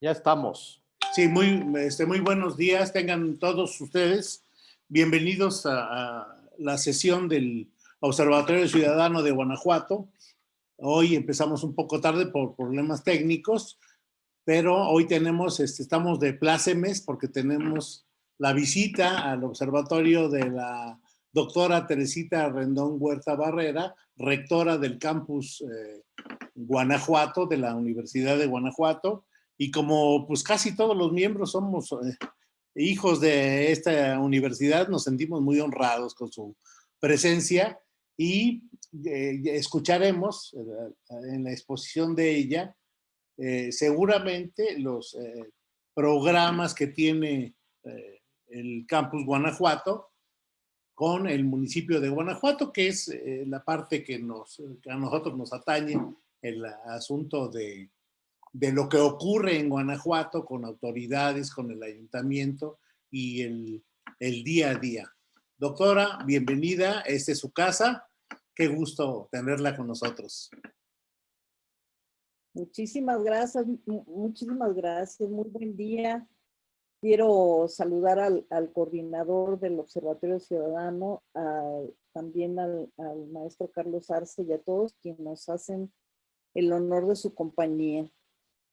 Ya estamos. Sí, muy, este, muy buenos días. Tengan todos ustedes bienvenidos a, la sesión del Observatorio Ciudadano de Guanajuato. Hoy empezamos un poco tarde por problemas técnicos, pero hoy tenemos, este, estamos de plácemes porque tenemos la visita al observatorio de la doctora Teresita Rendón Huerta Barrera, rectora del campus eh, Guanajuato, de la Universidad de Guanajuato, y como pues casi todos los miembros somos eh, hijos de esta universidad, nos sentimos muy honrados con su presencia y eh, escucharemos eh, en la exposición de ella seguramente los programas que tiene el campus Guanajuato con el municipio de Guanajuato, que es la parte que, nos, que a nosotros nos atañe el asunto de, de lo que ocurre en Guanajuato con autoridades, con el ayuntamiento y el, el día a día. Doctora, bienvenida, esta es su casa. Qué gusto tenerla con nosotros. Muchísimas gracias, muchísimas gracias, muy buen día. Quiero saludar al, al coordinador del Observatorio Ciudadano, también al, al, maestro Carlos Arce y a todos quienes nos hacen el honor de su compañía.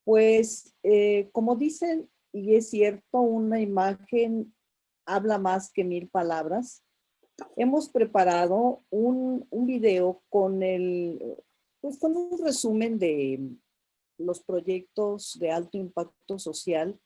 Pues, eh, como dicen, y es cierto, una imagen habla más que mil palabras. Hemos preparado un, un video con el, pues con un resumen de los proyectos de alto impacto social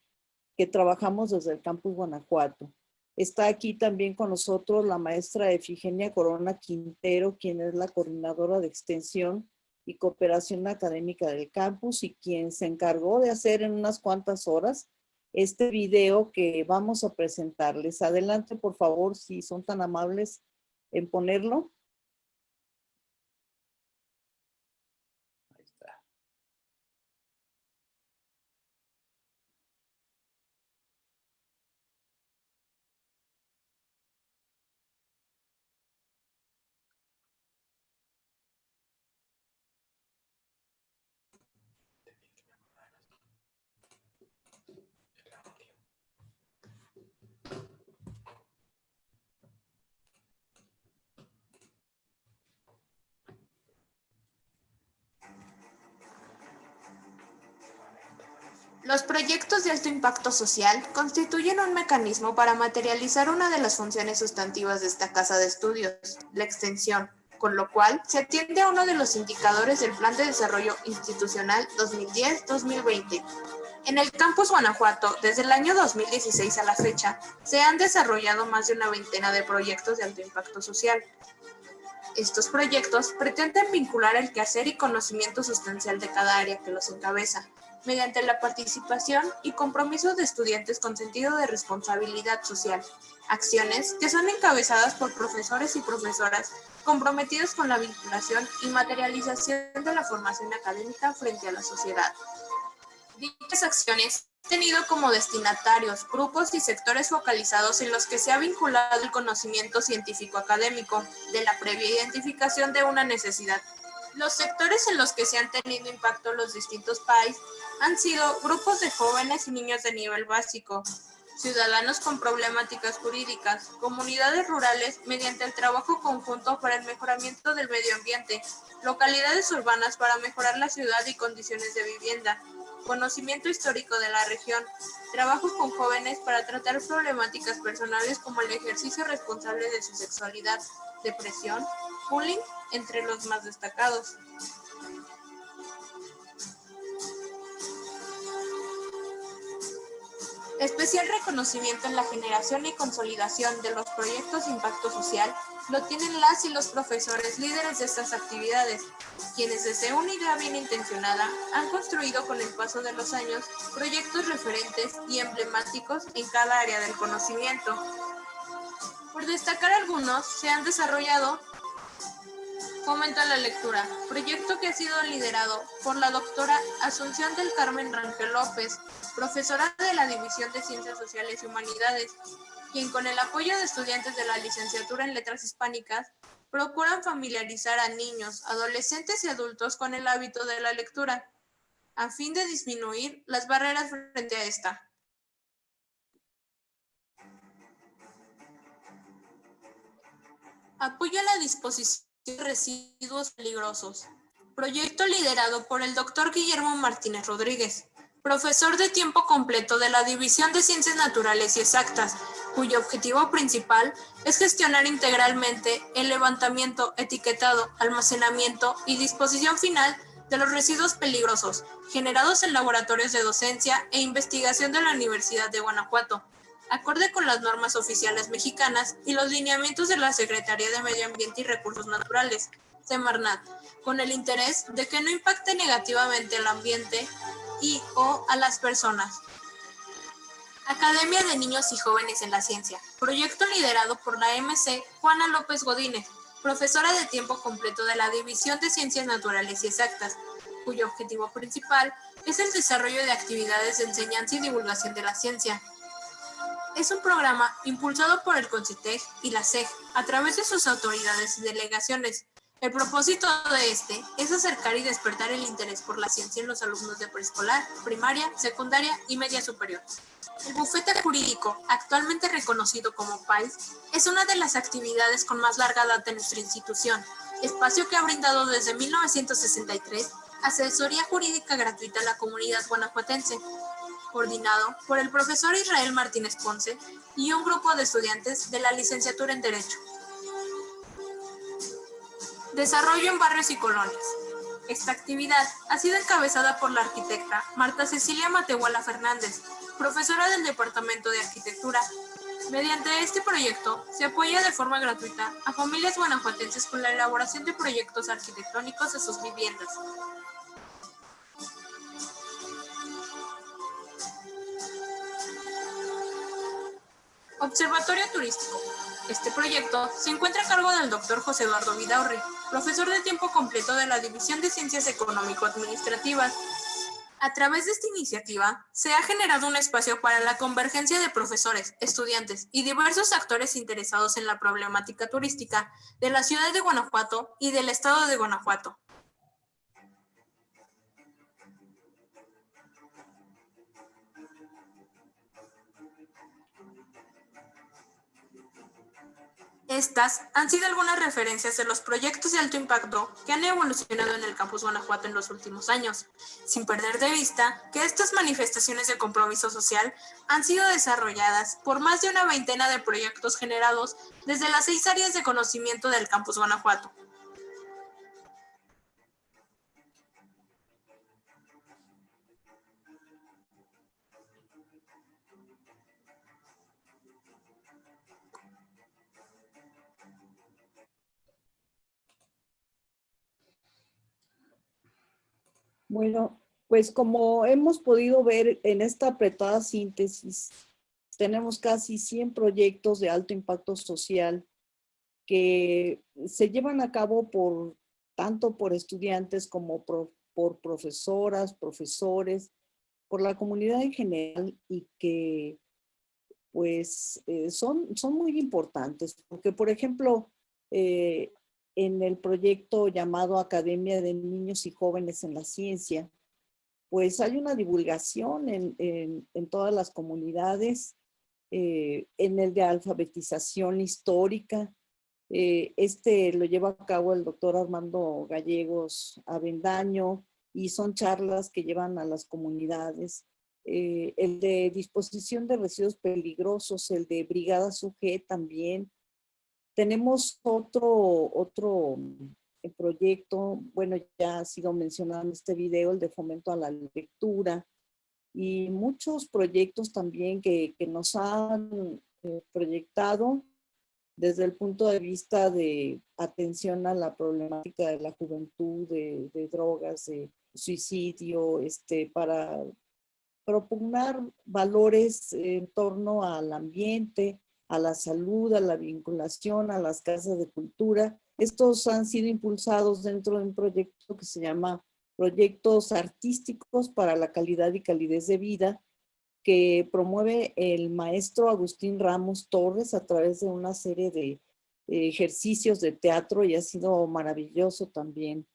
que trabajamos desde el campus Guanajuato. Está aquí también con nosotros la maestra Efigenia Corona Quintero, quien es la coordinadora de extensión y cooperación académica del campus y quien se encargó de hacer en unas cuantas horas este video que vamos a presentarles. Adelante, por favor, si son tan amables en ponerlo. Los proyectos de alto impacto social constituyen un mecanismo para materializar una de las funciones sustantivas de esta casa de estudios, la extensión, con lo cual se atiende a uno de los indicadores del Plan de Desarrollo Institucional 2010-2020. En el campus Guanajuato, desde el año 2016 a la fecha, se han desarrollado más de una veintena de proyectos de alto impacto social. Estos proyectos pretenden vincular el quehacer y conocimiento sustancial de cada área que los encabeza, mediante la participación y compromiso de estudiantes con sentido de responsabilidad social, acciones que son encabezadas por profesores y profesoras comprometidos con la vinculación y materialización de la formación académica frente a la sociedad. Dichas acciones han tenido como destinatarios grupos y sectores focalizados en los que se ha vinculado el conocimiento científico académico de la previa identificación de una necesidad los sectores en los que se han tenido impacto los distintos países han sido grupos de jóvenes y niños de nivel básico, ciudadanos con problemáticas jurídicas, comunidades rurales mediante el trabajo conjunto para el mejoramiento del medio ambiente, localidades urbanas para mejorar la ciudad y condiciones de vivienda, conocimiento histórico de la región, trabajo con jóvenes para tratar problemáticas personales como el ejercicio responsable de su sexualidad, depresión, bullying entre los más destacados. Especial reconocimiento en la generación y consolidación de los proyectos de impacto social lo tienen las y los profesores líderes de estas actividades, quienes desde una idea bien intencionada han construido con el paso de los años proyectos referentes y emblemáticos en cada área del conocimiento. Por destacar algunos, se han desarrollado Fomenta la lectura, proyecto que ha sido liderado por la doctora Asunción del Carmen Rangel López, profesora de la División de Ciencias Sociales y Humanidades, quien con el apoyo de estudiantes de la licenciatura en Letras Hispánicas procuran familiarizar a niños, adolescentes y adultos con el hábito de la lectura. a fin de disminuir las barreras frente a esta. Apoya la disposición residuos peligrosos. Proyecto liderado por el doctor Guillermo Martínez Rodríguez, profesor de tiempo completo de la División de Ciencias Naturales y Exactas, cuyo objetivo principal es gestionar integralmente el levantamiento, etiquetado, almacenamiento y disposición final de los residuos peligrosos generados en laboratorios de docencia e investigación de la Universidad de Guanajuato, acorde con las normas oficiales mexicanas y los lineamientos de la Secretaría de Medio Ambiente y Recursos Naturales, Semarnat, con el interés de que no impacte negativamente al ambiente y o a las personas. Academia de Niños y Jóvenes en la Ciencia, proyecto liderado por la MC Juana López Godínez, profesora de tiempo completo de la División de Ciencias Naturales y Exactas, cuyo objetivo principal es el desarrollo de actividades de enseñanza y divulgación de la ciencia, es un programa impulsado por el CONCITEG y la SEG a través de sus autoridades y delegaciones. El propósito de este es acercar y despertar el interés por la ciencia en los alumnos de preescolar, primaria, secundaria y media superior. El bufete jurídico, actualmente reconocido como PAIS, es una de las actividades con más larga data en nuestra institución, espacio que ha brindado desde 1963 asesoría jurídica gratuita a la comunidad guanajuatense, coordinado por el profesor Israel Martínez Ponce y un grupo de estudiantes de la licenciatura en Derecho. Desarrollo en barrios y colonias. Esta actividad ha sido encabezada por la arquitecta Marta Cecilia Matehuala Fernández, profesora del Departamento de Arquitectura. Mediante este proyecto se apoya de forma gratuita a familias guanajuatenses con la elaboración de proyectos arquitectónicos de sus viviendas, Observatorio Turístico. Este proyecto se encuentra a cargo del doctor José Eduardo Vidaurri, profesor de tiempo completo de la División de Ciencias Económico-Administrativas. A través de esta iniciativa, se ha generado un espacio para la convergencia de profesores, estudiantes y diversos actores interesados en la problemática turística de la ciudad de Guanajuato y del estado de Guanajuato. Estas han sido algunas referencias de los proyectos de alto impacto que han evolucionado en el campus Guanajuato en los últimos años, sin perder de vista que estas manifestaciones de compromiso social han sido desarrolladas por más de una veintena de proyectos generados desde las seis áreas de conocimiento del campus Guanajuato. Bueno, pues como hemos podido ver en esta apretada síntesis, tenemos casi 100 proyectos de alto impacto social que se llevan a cabo por tanto por estudiantes como por, profesoras, profesores, por la comunidad en general y que pues eh, son, son muy importantes porque por ejemplo eh, en el proyecto llamado Academia de Niños y Jóvenes en la Ciencia, pues hay una divulgación en, todas las comunidades, eh, en el de alfabetización histórica. Eh, este lo lleva a cabo el doctor Armando Gallegos Avendaño y son charlas que llevan a las comunidades. Eh, el de disposición de residuos peligrosos, el de Brigada SUG también, tenemos otro, otro eh, proyecto, bueno, ya ha sido mencionado en este video, el de fomento a la lectura y muchos proyectos también que, nos han eh, proyectado desde el punto de vista de atención a la problemática de la juventud, de, de drogas, de suicidio, este, para propugnar valores en torno al ambiente, a la salud, a la vinculación, a las casas de cultura. Estos han sido impulsados dentro de un proyecto que se llama Proyectos Artísticos para la Calidad y Calidez de Vida, que promueve el maestro Agustín Ramos Torres a través de una serie de ejercicios de teatro y ha sido maravilloso también.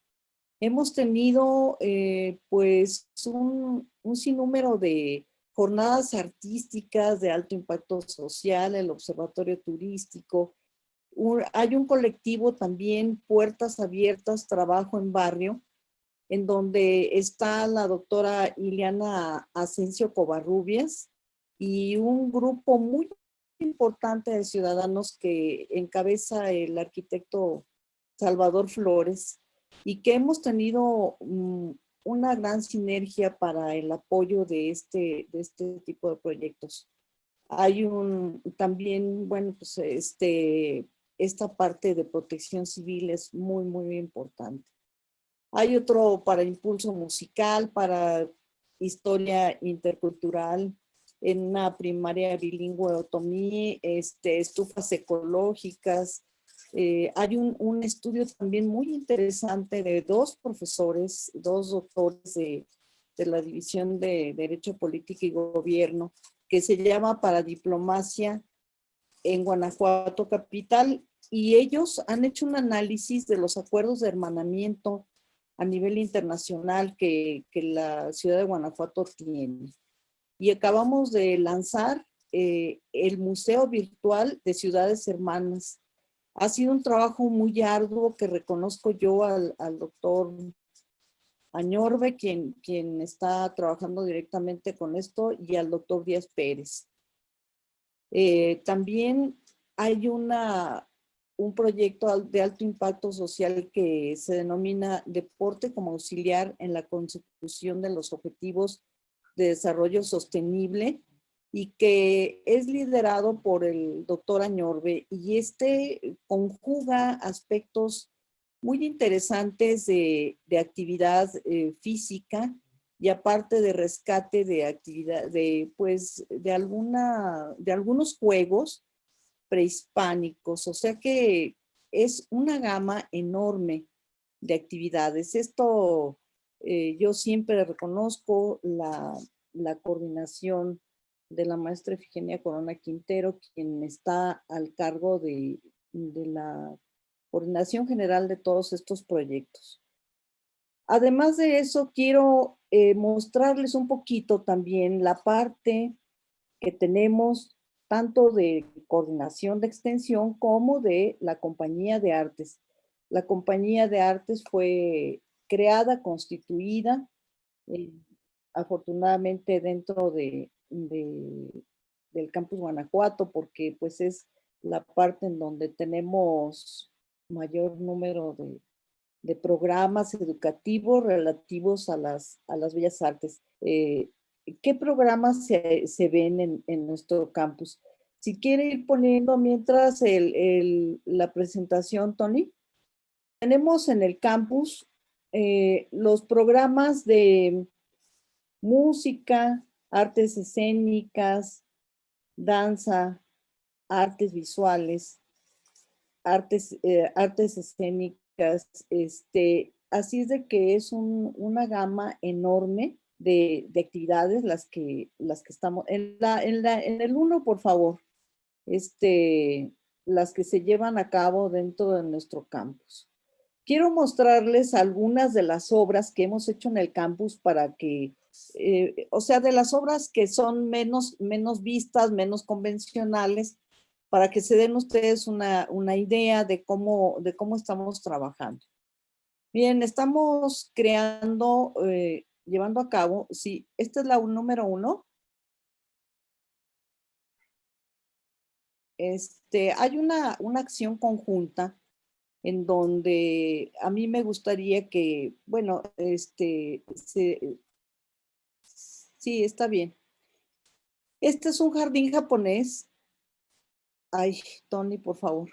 hemos tenido eh, pues un, un sinnúmero de jornadas artísticas de alto impacto social, el observatorio turístico. hay un colectivo también, Puertas Abiertas, Trabajo en Barrio, en donde está la doctora Ileana Asensio Covarrubias y un grupo muy importante de ciudadanos que encabeza el arquitecto Salvador Flores y que hemos tenido mm, una gran sinergia para el apoyo de este, de este tipo de proyectos. Hay un también, bueno, pues este, esta parte de protección civil es muy, muy importante. Hay otro para impulso musical, para historia intercultural, en una primaria bilingüe otomí, este, estufas ecológicas, eh, hay un, estudio también muy interesante de dos profesores, dos doctores de, la División de Derecho Político y Gobierno, que se llama Para Diplomacia en Guanajuato Capital, y ellos han hecho un análisis de los acuerdos de hermanamiento a nivel internacional que, la ciudad de Guanajuato tiene. Y acabamos de lanzar eh, el Museo Virtual de Ciudades Hermanas, ha sido un trabajo muy arduo que reconozco yo al, doctor Añorbe, quien, quien está trabajando directamente con esto, y al doctor Díaz Pérez. Eh, también hay una, un proyecto de alto impacto social que se denomina Deporte como auxiliar en la consecución de los objetivos de desarrollo sostenible y que es liderado por el doctor Añorbe y este conjuga aspectos muy interesantes de, actividad eh, física y aparte de rescate de actividad, de pues de alguna, de algunos juegos prehispánicos, o sea que es una gama enorme de actividades. Esto eh, yo siempre reconozco la, la coordinación de la maestra Efigenia Corona Quintero, quien está al cargo de, la coordinación general de todos estos proyectos. Además de eso, quiero eh, mostrarles un poquito también la parte que tenemos tanto de coordinación de extensión como de la compañía de artes. La compañía de artes fue creada, constituida, eh, afortunadamente dentro de, del campus Guanajuato, porque pues es la parte en donde tenemos mayor número de, programas educativos relativos a las, a las bellas artes. Eh, ¿Qué programas se, ven en, nuestro campus? Si quiere ir poniendo mientras la presentación, Tony. Tenemos en el campus eh, los programas de música, artes escénicas, danza, artes visuales, artes, eh, artes escénicas, este, así es de que es una gama enorme de, actividades las que, las que estamos, en, la, en, la, en el uno, por favor, este, las que se llevan a cabo dentro de nuestro campus. Quiero mostrarles algunas de las obras que hemos hecho en el campus para que eh, o sea, de las obras que son menos, menos vistas, menos convencionales, para que se den ustedes una, idea de cómo, de cómo estamos trabajando. Bien, estamos creando, eh, llevando a cabo, sí, esta es la número uno. Este, hay una, una acción conjunta en donde a mí me gustaría que, bueno, este, se, Sí, está bien. Este es un jardín japonés. Ay, Tony, por favor.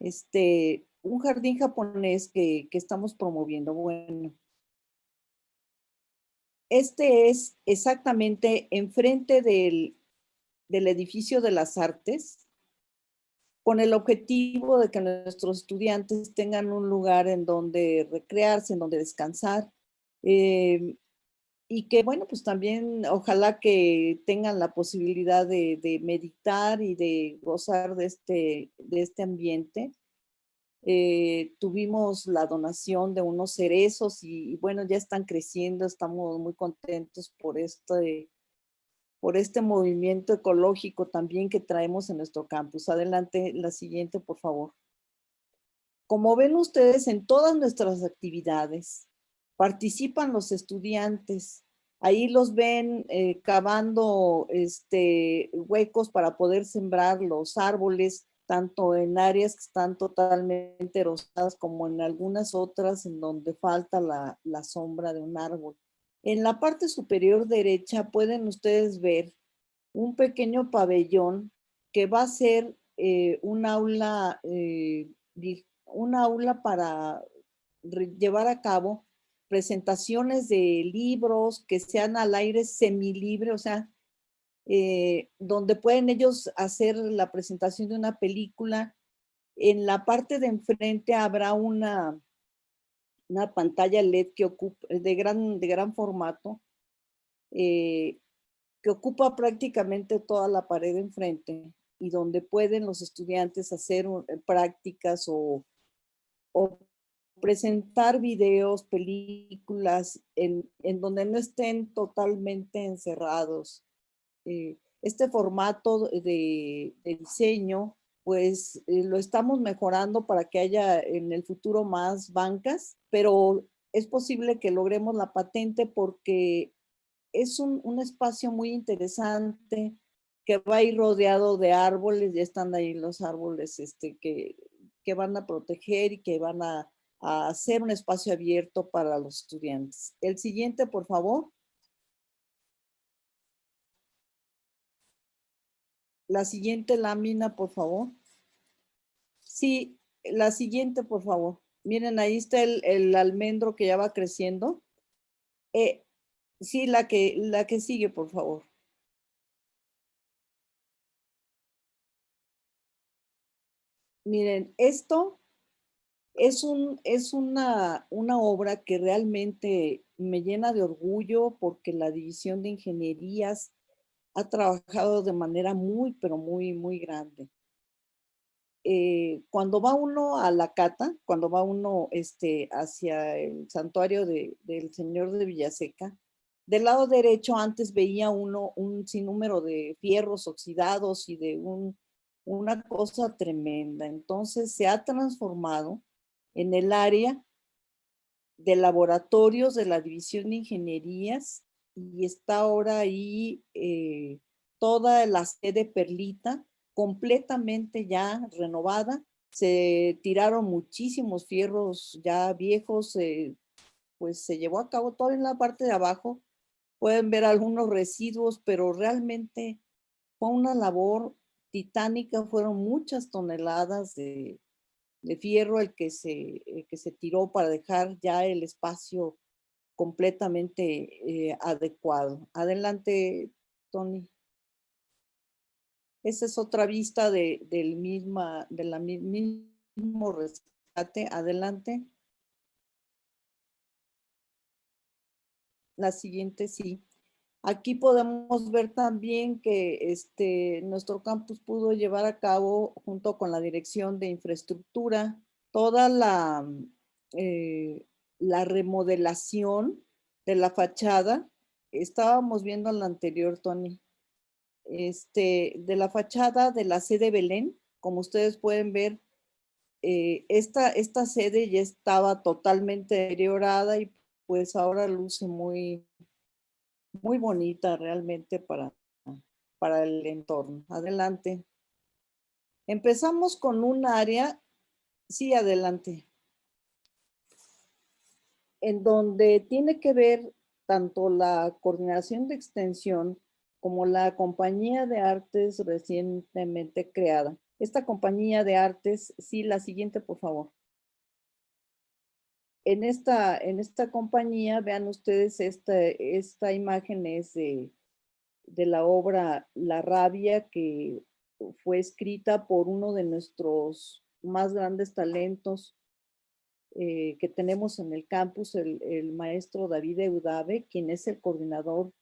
Este, un jardín japonés que, estamos promoviendo. Bueno, este es exactamente enfrente del, del edificio de las artes, con el objetivo de que nuestros estudiantes tengan un lugar en donde recrearse, en donde descansar. Eh, y que bueno, pues también ojalá que tengan la posibilidad de, meditar y de gozar de este, de este ambiente. eh, tuvimos la donación de unos cerezos y, bueno, ya están creciendo, estamos muy contentos por este, por este movimiento ecológico también que traemos en nuestro campus. Adelante, la siguiente, por favor. Como ven ustedes en todas nuestras actividades, participan los estudiantes. Ahí los ven eh, cavando este, huecos para poder sembrar los árboles, tanto en áreas que están totalmente erosadas como en algunas otras en donde falta la, sombra de un árbol. En la parte superior derecha pueden ustedes ver un pequeño pabellón que va a ser eh, un aula, eh, un aula para llevar a cabo presentaciones de libros que sean al aire semilibre, o sea, eh, donde pueden ellos hacer la presentación de una película. En la parte de enfrente habrá una, una pantalla LED que ocupa, de, gran, de gran formato, eh, que ocupa prácticamente toda la pared de enfrente y donde pueden los estudiantes hacer eh, prácticas o, o presentar videos, películas, en, en donde no estén totalmente encerrados. Eh, este formato de, diseño, pues eh, lo estamos mejorando para que haya en el futuro más bancas, pero es posible que logremos la patente porque es un, espacio muy interesante que va a ir rodeado de árboles, ya están ahí los árboles este, que, que van a proteger y que van a, hacer un espacio abierto para los estudiantes. El siguiente, por favor. La siguiente lámina, por favor. Sí, la siguiente, por favor. Miren, ahí está el, almendro que ya va creciendo. Eh, sí, la que, la que sigue, por favor. Miren, esto es, un, es una, una obra que realmente me llena de orgullo porque la División de Ingenierías ha trabajado de manera muy, pero muy, muy grande. Eh, cuando va uno a la cata, cuando va uno este, hacia el santuario del Señor de Villaseca, del lado derecho antes veía uno un sinnúmero de fierros oxidados y de un, una cosa tremenda. Entonces se ha transformado en el área de laboratorios de la División de Ingenierías y está ahora ahí eh, toda la sede Perlita completamente ya renovada. Se tiraron muchísimos fierros ya viejos, eh, pues se llevó a cabo todo en la parte de abajo. Pueden ver algunos residuos, pero realmente fue una labor titánica, fueron muchas toneladas de, fierro el que, se, que se tiró para dejar ya el espacio completamente eh, adecuado. Adelante, Tony. Esa es otra vista de, del, misma, de la mismo rescate. Adelante. La siguiente, sí. Aquí podemos ver también que este, nuestro campus pudo llevar a cabo, junto con la Dirección de Infraestructura, toda la eh, la remodelación de la fachada, estábamos viendo la anterior, Tony, este, de la fachada de la sede Belén, como ustedes pueden ver, eh, esta, esta sede ya estaba totalmente deteriorada y pues ahora luce muy, muy bonita realmente para, para el entorno. Adelante. Empezamos con un área, sí, adelante en donde tiene que ver tanto la coordinación de extensión como la compañía de artes recientemente creada. Esta compañía de artes, sí, la siguiente, por favor. En esta, en esta compañía, vean ustedes, esta, esta imagen es de, de la obra La Rabia, que fue escrita por uno de nuestros más grandes talentos, eh, que tenemos en el campus, el, maestro David Eudave, quien es el coordinador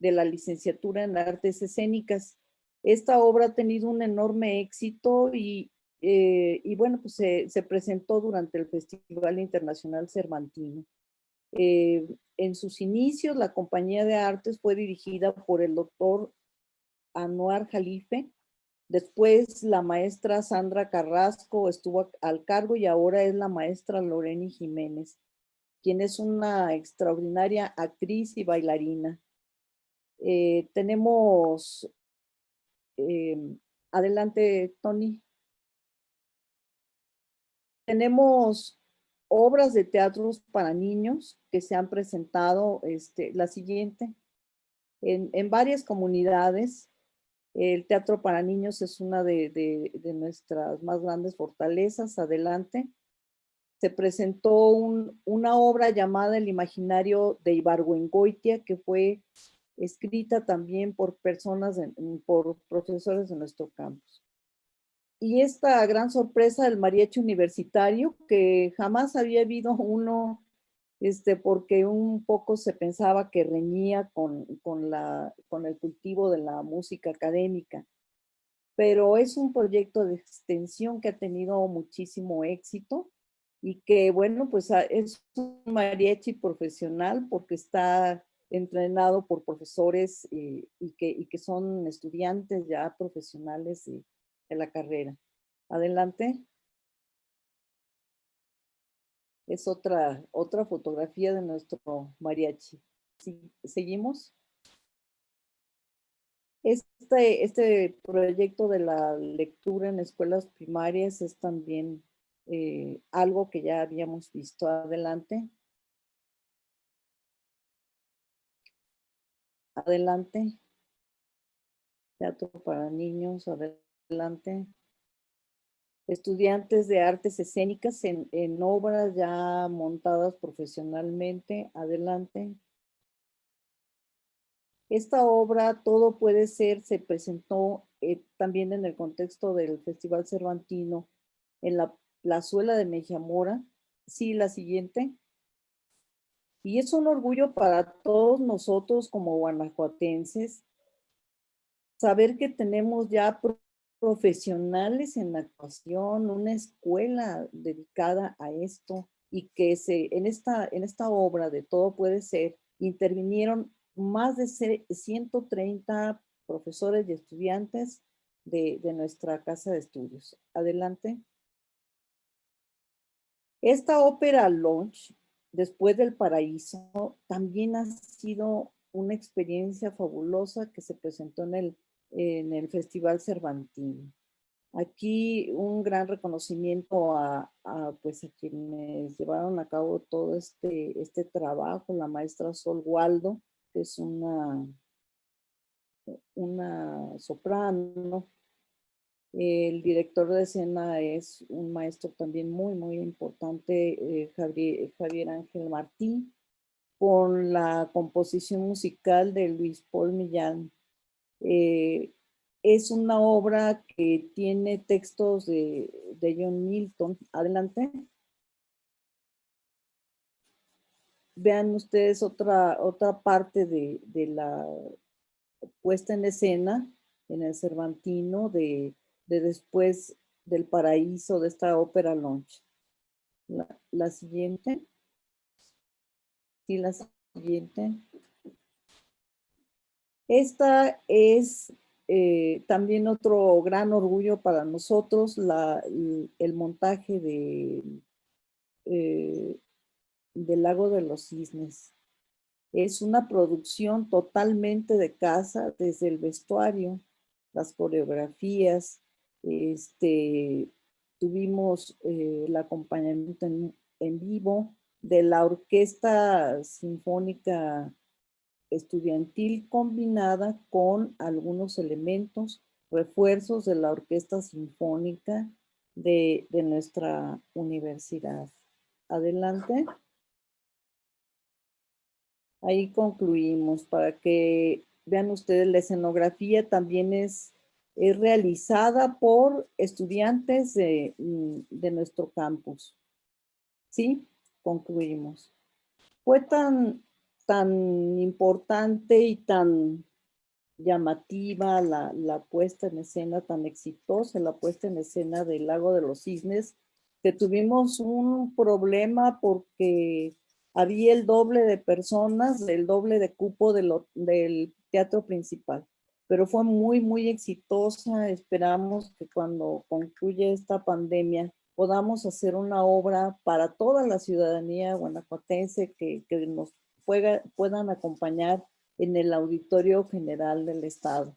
de la licenciatura en artes escénicas. Esta obra ha tenido un enorme éxito y, eh, y bueno, pues se, se, presentó durante el Festival Internacional Cervantino. Eh, en sus inicios, la compañía de artes fue dirigida por el doctor Anuar Jalife. Después, la maestra Sandra Carrasco estuvo al cargo y ahora es la maestra Loreni Jiménez, quien es una extraordinaria actriz y bailarina. Eh, tenemos, em, adelante, Tony. Tenemos obras de teatros para niños que se han presentado, este, la siguiente, en, varias comunidades. El teatro para niños es una de, nuestras más grandes fortalezas. Adelante. Se presentó un, una obra llamada El imaginario de Ibargüengoitia, que fue escrita también por personas, por profesores de nuestro campus. Y esta gran sorpresa del mariachi universitario, que jamás había habido uno, este, porque un poco se pensaba que reñía con, con, la, con el cultivo de la música académica. Pero es un proyecto de extensión que ha tenido muchísimo éxito y que, bueno, pues es un mariachi profesional porque está entrenado por profesores eh, y, que, y, que, son estudiantes ya profesionales de la carrera. Adelante. Es otra, otra fotografía de nuestro mariachi. ¿Seguimos? Este, este proyecto de la lectura en escuelas primarias es también eh, algo que ya habíamos visto adelante. Adelante. Teatro para niños, adelante. Estudiantes de artes escénicas en, en obras ya montadas profesionalmente. Adelante. Esta obra, Todo puede ser, se presentó eh, también en el contexto del Festival Cervantino en la plazuela de Mejiamora. Sí, la siguiente. Y es un orgullo para todos nosotros como guanajuatenses saber que tenemos ya profesionales en la actuación, una escuela dedicada a esto y que se, en, esta, en esta obra de Todo Puede Ser intervinieron más de 130 profesores y estudiantes de, de nuestra casa de estudios. Adelante. Esta ópera launch después del paraíso, también ha sido una experiencia fabulosa que se presentó en el, en el Festival Cervantino. Aquí un gran reconocimiento a, pues a quienes llevaron a cabo todo este, este trabajo, la maestra Sol Waldo, que es una, una soprano, el director de escena es un maestro también muy, muy importante, eh, Javier, Ángel Martín, con la composición musical de Luis Paul Millán. Eh, es una obra que tiene textos de, John Milton. Adelante. Vean ustedes otra, otra parte de, de la puesta en escena en el Cervantino de de después del paraíso de esta ópera launch. La, siguiente. Sí, la siguiente. Esta es eh, también otro gran orgullo para nosotros, el montaje de, eh, del Lago de los Cisnes. Es una producción totalmente de casa, desde el vestuario, las coreografías, este, tuvimos eh, el acompañamiento en, vivo de la Orquesta Sinfónica Estudiantil combinada con algunos elementos, refuerzos de la Orquesta Sinfónica de, de nuestra universidad. Adelante. Ahí concluimos para que vean ustedes la escenografía también es es realizada por estudiantes de, de, nuestro campus. ¿Sí? Concluimos. Fue tan, tan importante y tan llamativa la, la puesta en escena, tan exitosa la puesta en escena del Lago de los Cisnes, que tuvimos un problema porque había el doble de personas, el doble de cupo de lo, del teatro principal. Pero fue muy, muy exitosa. Esperamos que cuando concluya esta pandemia podamos hacer una obra para toda la ciudadanía guanajuatense que, que nos puedan acompañar en el Auditorio General del Estado.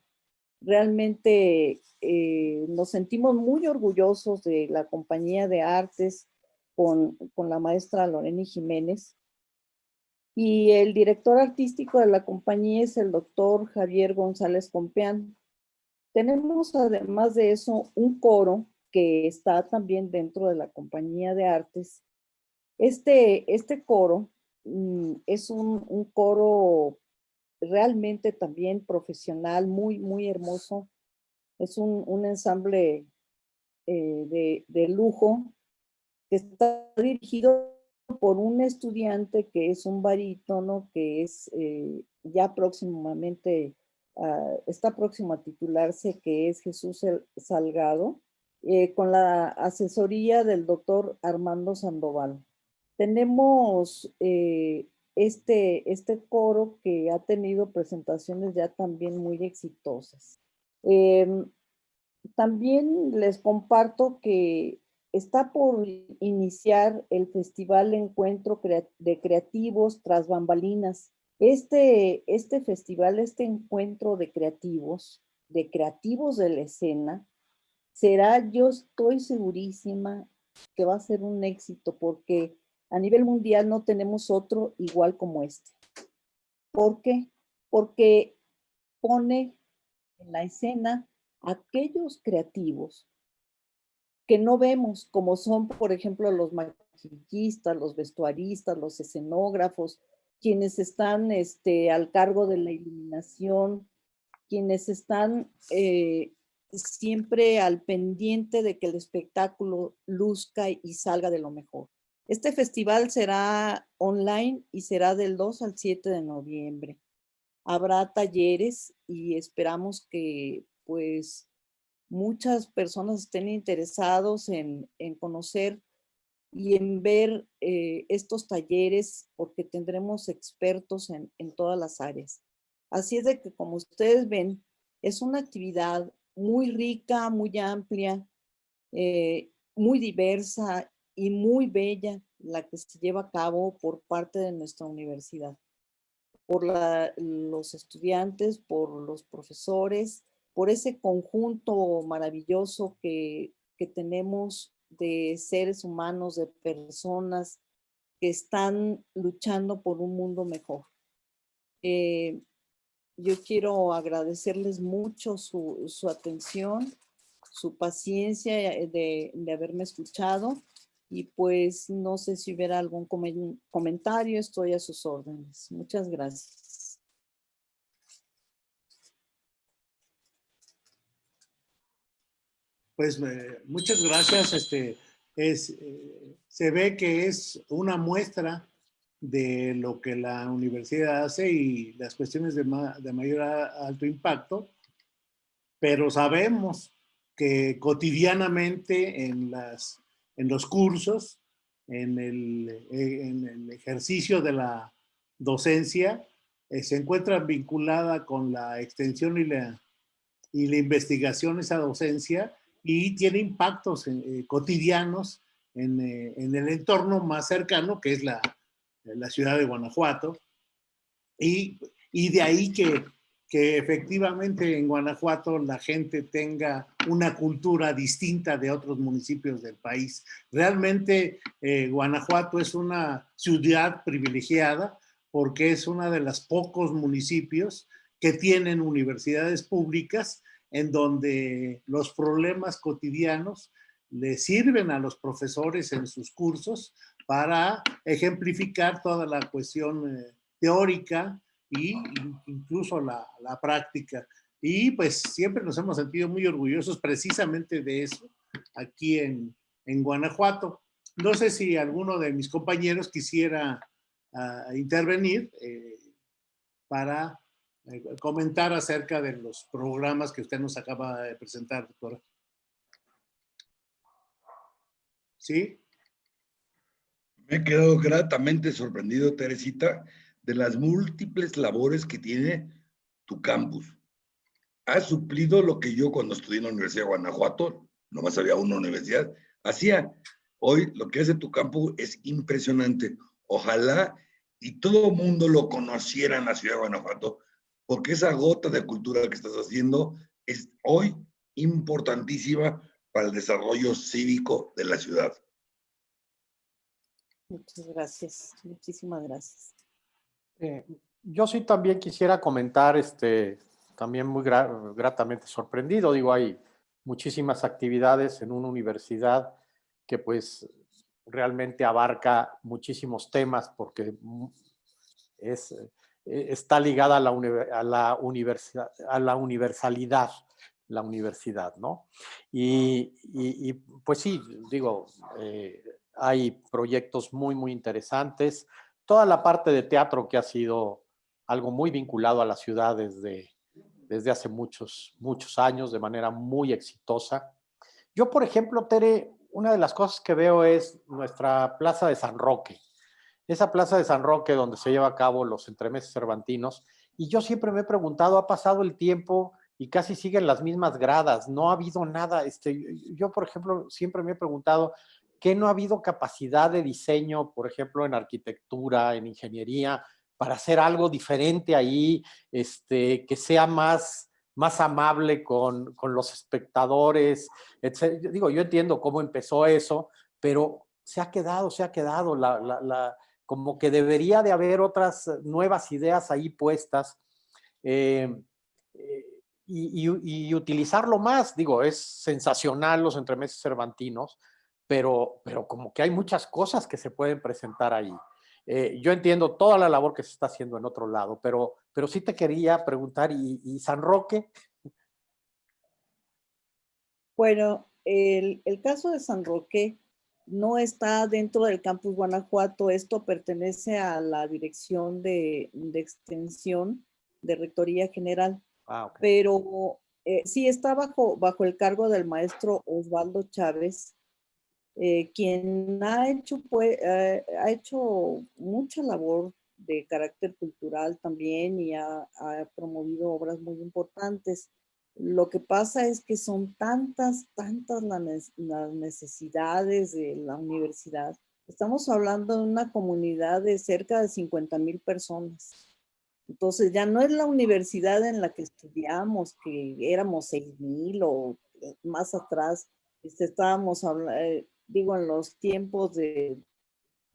Realmente eh, nos sentimos muy orgullosos de la compañía de artes con, con la maestra Lorena Jiménez. Y el director artístico de la compañía es el doctor Javier González Compeán. Tenemos además de eso un coro que está también dentro de la compañía de artes. Este, este coro es un, un, coro realmente también profesional, muy, muy hermoso. Es un, un ensamble eh, de, de, lujo que está dirigido por un estudiante que es un barítono, que es eh, ya próximamente, uh, está próximo a titularse, que es Jesús Salgado, eh, con la asesoría del doctor Armando Sandoval. Tenemos eh, este, este coro que ha tenido presentaciones ya también muy exitosas. Eh, también les comparto que está por iniciar el Festival Encuentro de Creativos tras bambalinas. Este, este festival, este encuentro de creativos, de creativos de la escena, será, yo estoy segurísima que va a ser un éxito porque a nivel mundial no tenemos otro igual como este. ¿Por qué? Porque pone en la escena aquellos creativos que no vemos, como son, por ejemplo, los maquillistas, los vestuaristas, los escenógrafos, quienes están este, al cargo de la iluminación, quienes están eh, siempre al pendiente de que el espectáculo luzca y salga de lo mejor. Este festival será online y será del 2 al 7 de noviembre. Habrá talleres y esperamos que pues muchas personas estén interesados en, en conocer y en ver eh, estos talleres porque tendremos expertos en, en todas las áreas. Así es de que como ustedes ven, es una actividad muy rica, muy amplia, eh, muy diversa y muy bella la que se lleva a cabo por parte de nuestra universidad, por los estudiantes, por los profesores, por ese conjunto maravilloso que, que tenemos de seres humanos, de personas que están luchando por un mundo mejor. Eh, yo quiero agradecerles mucho su, su atención, su paciencia de, de haberme escuchado y pues no sé si hubiera algún comentario, estoy a sus órdenes. Muchas gracias. Pues muchas gracias. Este, es, eh, se ve que es una muestra de lo que la universidad hace y las cuestiones de, de mayor alto impacto, pero sabemos que cotidianamente en las en los cursos, en el, eh, en el ejercicio de la docencia, eh, se encuentra vinculada con la extensión y la, y la investigación esa docencia y tiene impactos eh, cotidianos en, en, el entorno más cercano, que es la, la ciudad de Guanajuato. Y, y de ahí que que efectivamente en Guanajuato la gente tenga una cultura distinta de otros municipios del país. Realmente eh, Guanajuato es una ciudad privilegiada porque es uno de los pocos municipios que tienen universidades públicas en donde los problemas cotidianos le sirven a los profesores en sus cursos para ejemplificar toda la cuestión eh, teórica, y incluso la, práctica. Y pues siempre nos hemos sentido muy orgullosos precisamente de eso aquí en, en Guanajuato. No sé si alguno de mis compañeros quisiera uh, intervenir eh, para eh, comentar acerca de los programas que usted nos acaba de presentar, doctora. ¿Sí? Me he quedado gratamente sorprendido, Teresita, de las múltiples labores que tiene tu campus. Ha suplido lo que yo cuando estudié en la Universidad de Guanajuato, nomás había una universidad, hacía. Hoy lo que hace tu campus es impresionante. Ojalá y todo el mundo lo conociera en la ciudad de Guanajuato, porque esa gota de cultura que estás haciendo es hoy importantísima para el desarrollo cívico de la ciudad. Muchas gracias, muchísimas gracias. Eh, yo sí también quisiera comentar, este, también muy gratamente sorprendido, digo, hay muchísimas actividades en una universidad que pues realmente abarca muchísimos temas porque es, eh, está ligada a la, a la, universidad, a la universalidad, la universidad, ¿no? Y, y, pues sí, digo, eh, hay proyectos muy, muy interesantes. Toda la parte de teatro que ha sido algo muy vinculado a la ciudad desde, desde hace muchos, muchos años de manera muy exitosa. Yo, por ejemplo, Tere, una de las cosas que veo es nuestra Plaza de San Roque. Esa Plaza de San Roque donde se lleva a cabo los entremeses cervantinos. Y yo siempre me he preguntado, ha pasado el tiempo y casi siguen las mismas gradas, no ha habido nada. Este, yo, por ejemplo, siempre me he preguntado, ¿qué no ha habido capacidad de diseño, por ejemplo, en arquitectura, en ingeniería, para hacer algo diferente ahí, este, que sea más más amable con, con los espectadores, etc. Digo, yo entiendo cómo empezó eso, pero se ha quedado, se ha quedado, la, la, como que debería de haber otras nuevas ideas ahí puestas eh, eh, y, y, y, utilizarlo más. Digo, es sensacional los entremeses cervantinos, pero, pero como que hay muchas cosas que se pueden presentar ahí. Eh, yo entiendo toda la labor que se está haciendo en otro lado, pero, pero sí te quería preguntar, ¿y, San Roque? Bueno, el, el, caso de San Roque no está dentro del campus Guanajuato, esto pertenece a la dirección de, de extensión de Rectoría General, ah, okay. pero eh, sí está bajo, bajo el cargo del maestro Osvaldo Chávez, eh, quien ha hecho, pues, eh, ha hecho mucha labor de carácter cultural también y ha, ha, promovido obras muy importantes. Lo que pasa es que son tantas, tantas las necesidades de la universidad. Estamos hablando de una comunidad de cerca de 50 mil personas. Entonces ya no es la universidad en la que estudiamos, que éramos 6 mil o más atrás, este, estábamos hablando, eh, digo, en los tiempos de,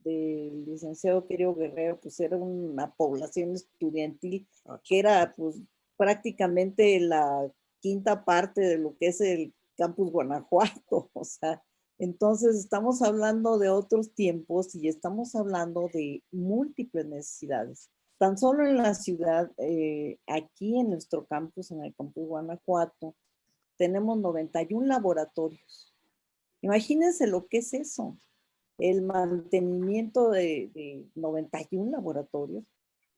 del licenciado Querio Guerrero, pues era una población estudiantil ah, que era pues prácticamente la quinta parte de lo que es el campus Guanajuato, o sea, entonces estamos hablando de otros tiempos y estamos hablando de múltiples necesidades. Tan solo en la ciudad, eh, aquí en nuestro campus, en el campus Guanajuato, tenemos 91 laboratorios Imagínense lo que es eso, el mantenimiento de, de 91 laboratorios.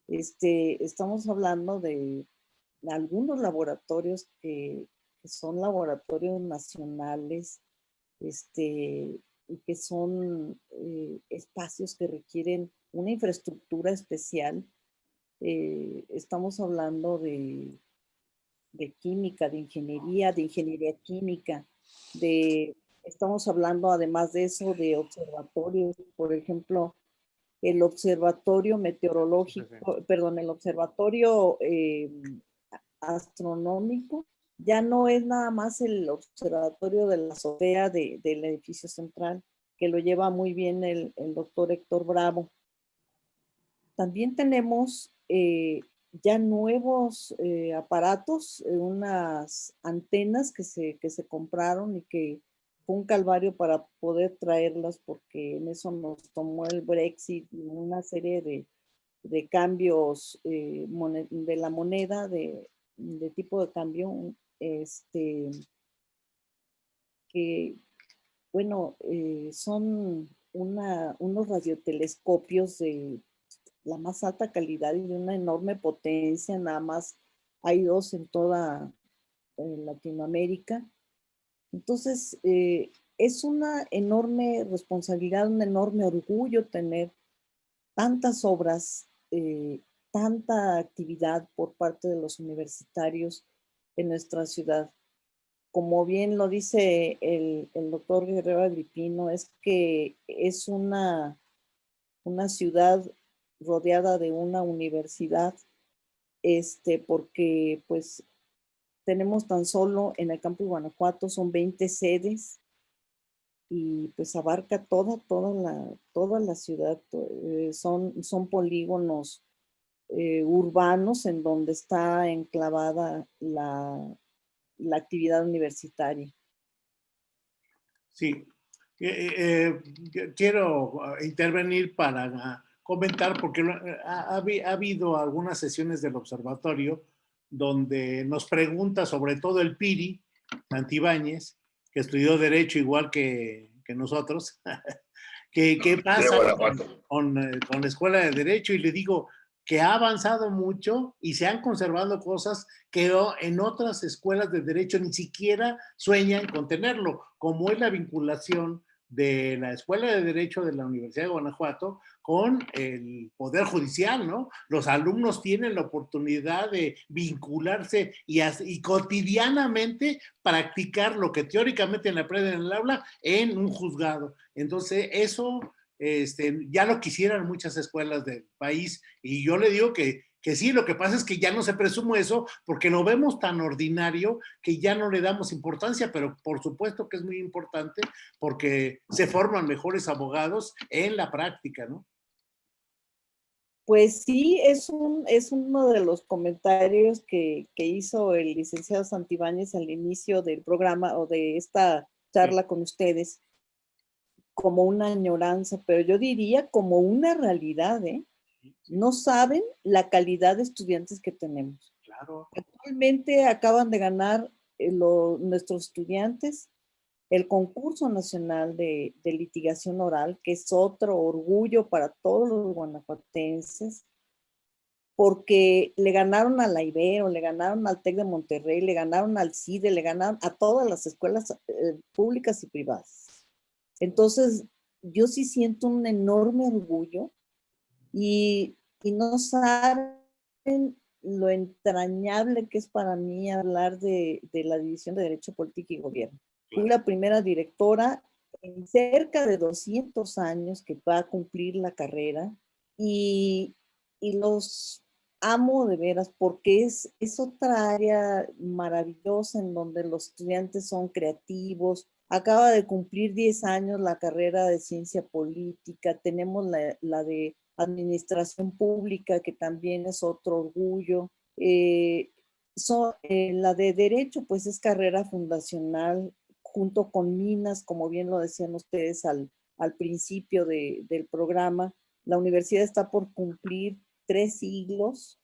Este, estamos hablando de algunos laboratorios que, son laboratorios nacionales, este, y que son eh, espacios que requieren una infraestructura especial. Eh, estamos hablando de, de química, de ingeniería, de ingeniería química, de Estamos hablando además de eso de observatorios, por ejemplo, el observatorio meteorológico, perdón, el observatorio eh, astronómico, ya no es nada más el observatorio de la azotea de, del edificio central, que lo lleva muy bien el, el doctor Héctor Bravo. También tenemos eh, ya nuevos eh, aparatos, unas antenas que se, que se compraron y que un calvario para poder traerlas porque en eso nos tomó el Brexit y una serie de, de cambios eh, de la moneda, de, de, tipo de cambio, este, que, bueno, eh, son una, unos radiotelescopios de la más alta calidad y de una enorme potencia, nada más hay dos en toda Latinoamérica. Entonces, eh, es una enorme responsabilidad, un enorme orgullo tener tantas obras, eh, tanta actividad por parte de los universitarios en nuestra ciudad. Como bien lo dice el, el doctor Guerrero Agripino, es que es una, una ciudad rodeada de una universidad, este, porque pues tenemos tan solo en el campo de Guanajuato, son 20 sedes y pues abarca toda, toda la, toda la ciudad. Eh, son, son polígonos eh, urbanos en donde está enclavada la, la actividad universitaria. Sí, eh, quiero intervenir para comentar porque ha, habido algunas sesiones del observatorio donde nos pregunta sobre todo el Piri, Santibáñez, que estudió Derecho igual que, que nosotros, ¿qué, qué pasa con, eh, con, la Escuela de Derecho? Y le digo que ha avanzado mucho y se han conservado cosas que en otras escuelas de Derecho ni siquiera sueñan con tenerlo, como es la vinculación de la Escuela de Derecho de la Universidad de Guanajuato con el Poder Judicial, ¿no? Los alumnos tienen la oportunidad de vincularse y, y cotidianamente practicar lo que teóricamente aprenden en el aula en un juzgado. Entonces, eso este, ya lo quisieran muchas escuelas del país y yo le digo que que sí, lo que pasa es que ya no se presume eso porque lo vemos tan ordinario que ya no le damos importancia, pero por supuesto que es muy importante porque se forman mejores abogados en la práctica, ¿no? Pues sí, es, un, es uno de los comentarios que, hizo el licenciado Santibáñez al inicio del programa o de esta charla con ustedes, como una añoranza, pero yo diría como una realidad, ¿eh? No saben la calidad de estudiantes que tenemos. Claro. Actualmente acaban de ganar eh, nuestros estudiantes el concurso nacional de, litigación oral, que es otro orgullo para todos los guanajuatenses, porque le ganaron a la Ibero, le ganaron al TEC de Monterrey, le ganaron al CIDE, le ganaron a todas las escuelas eh, públicas y privadas. Entonces, yo sí siento un enorme orgullo y, no saben lo entrañable que es para mí hablar de, la División de Derecho Político y Gobierno. Fui la primera directora en cerca de 200 años que va a cumplir la carrera y, los amo de veras porque es, es otra área maravillosa en donde los estudiantes son creativos. Acaba de cumplir 10 años la carrera de ciencia política, tenemos la, la de administración pública, que también es otro orgullo. Eh, eh, la de derecho, pues es carrera fundacional junto con Minas, como bien lo decían ustedes al, al principio del programa. La universidad está por cumplir tres siglos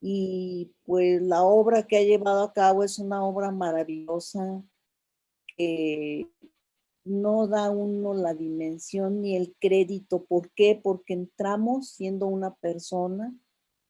y pues la obra que ha llevado a cabo es una obra maravillosa que no da uno la dimensión ni el crédito. ¿Por qué? Porque entramos siendo una persona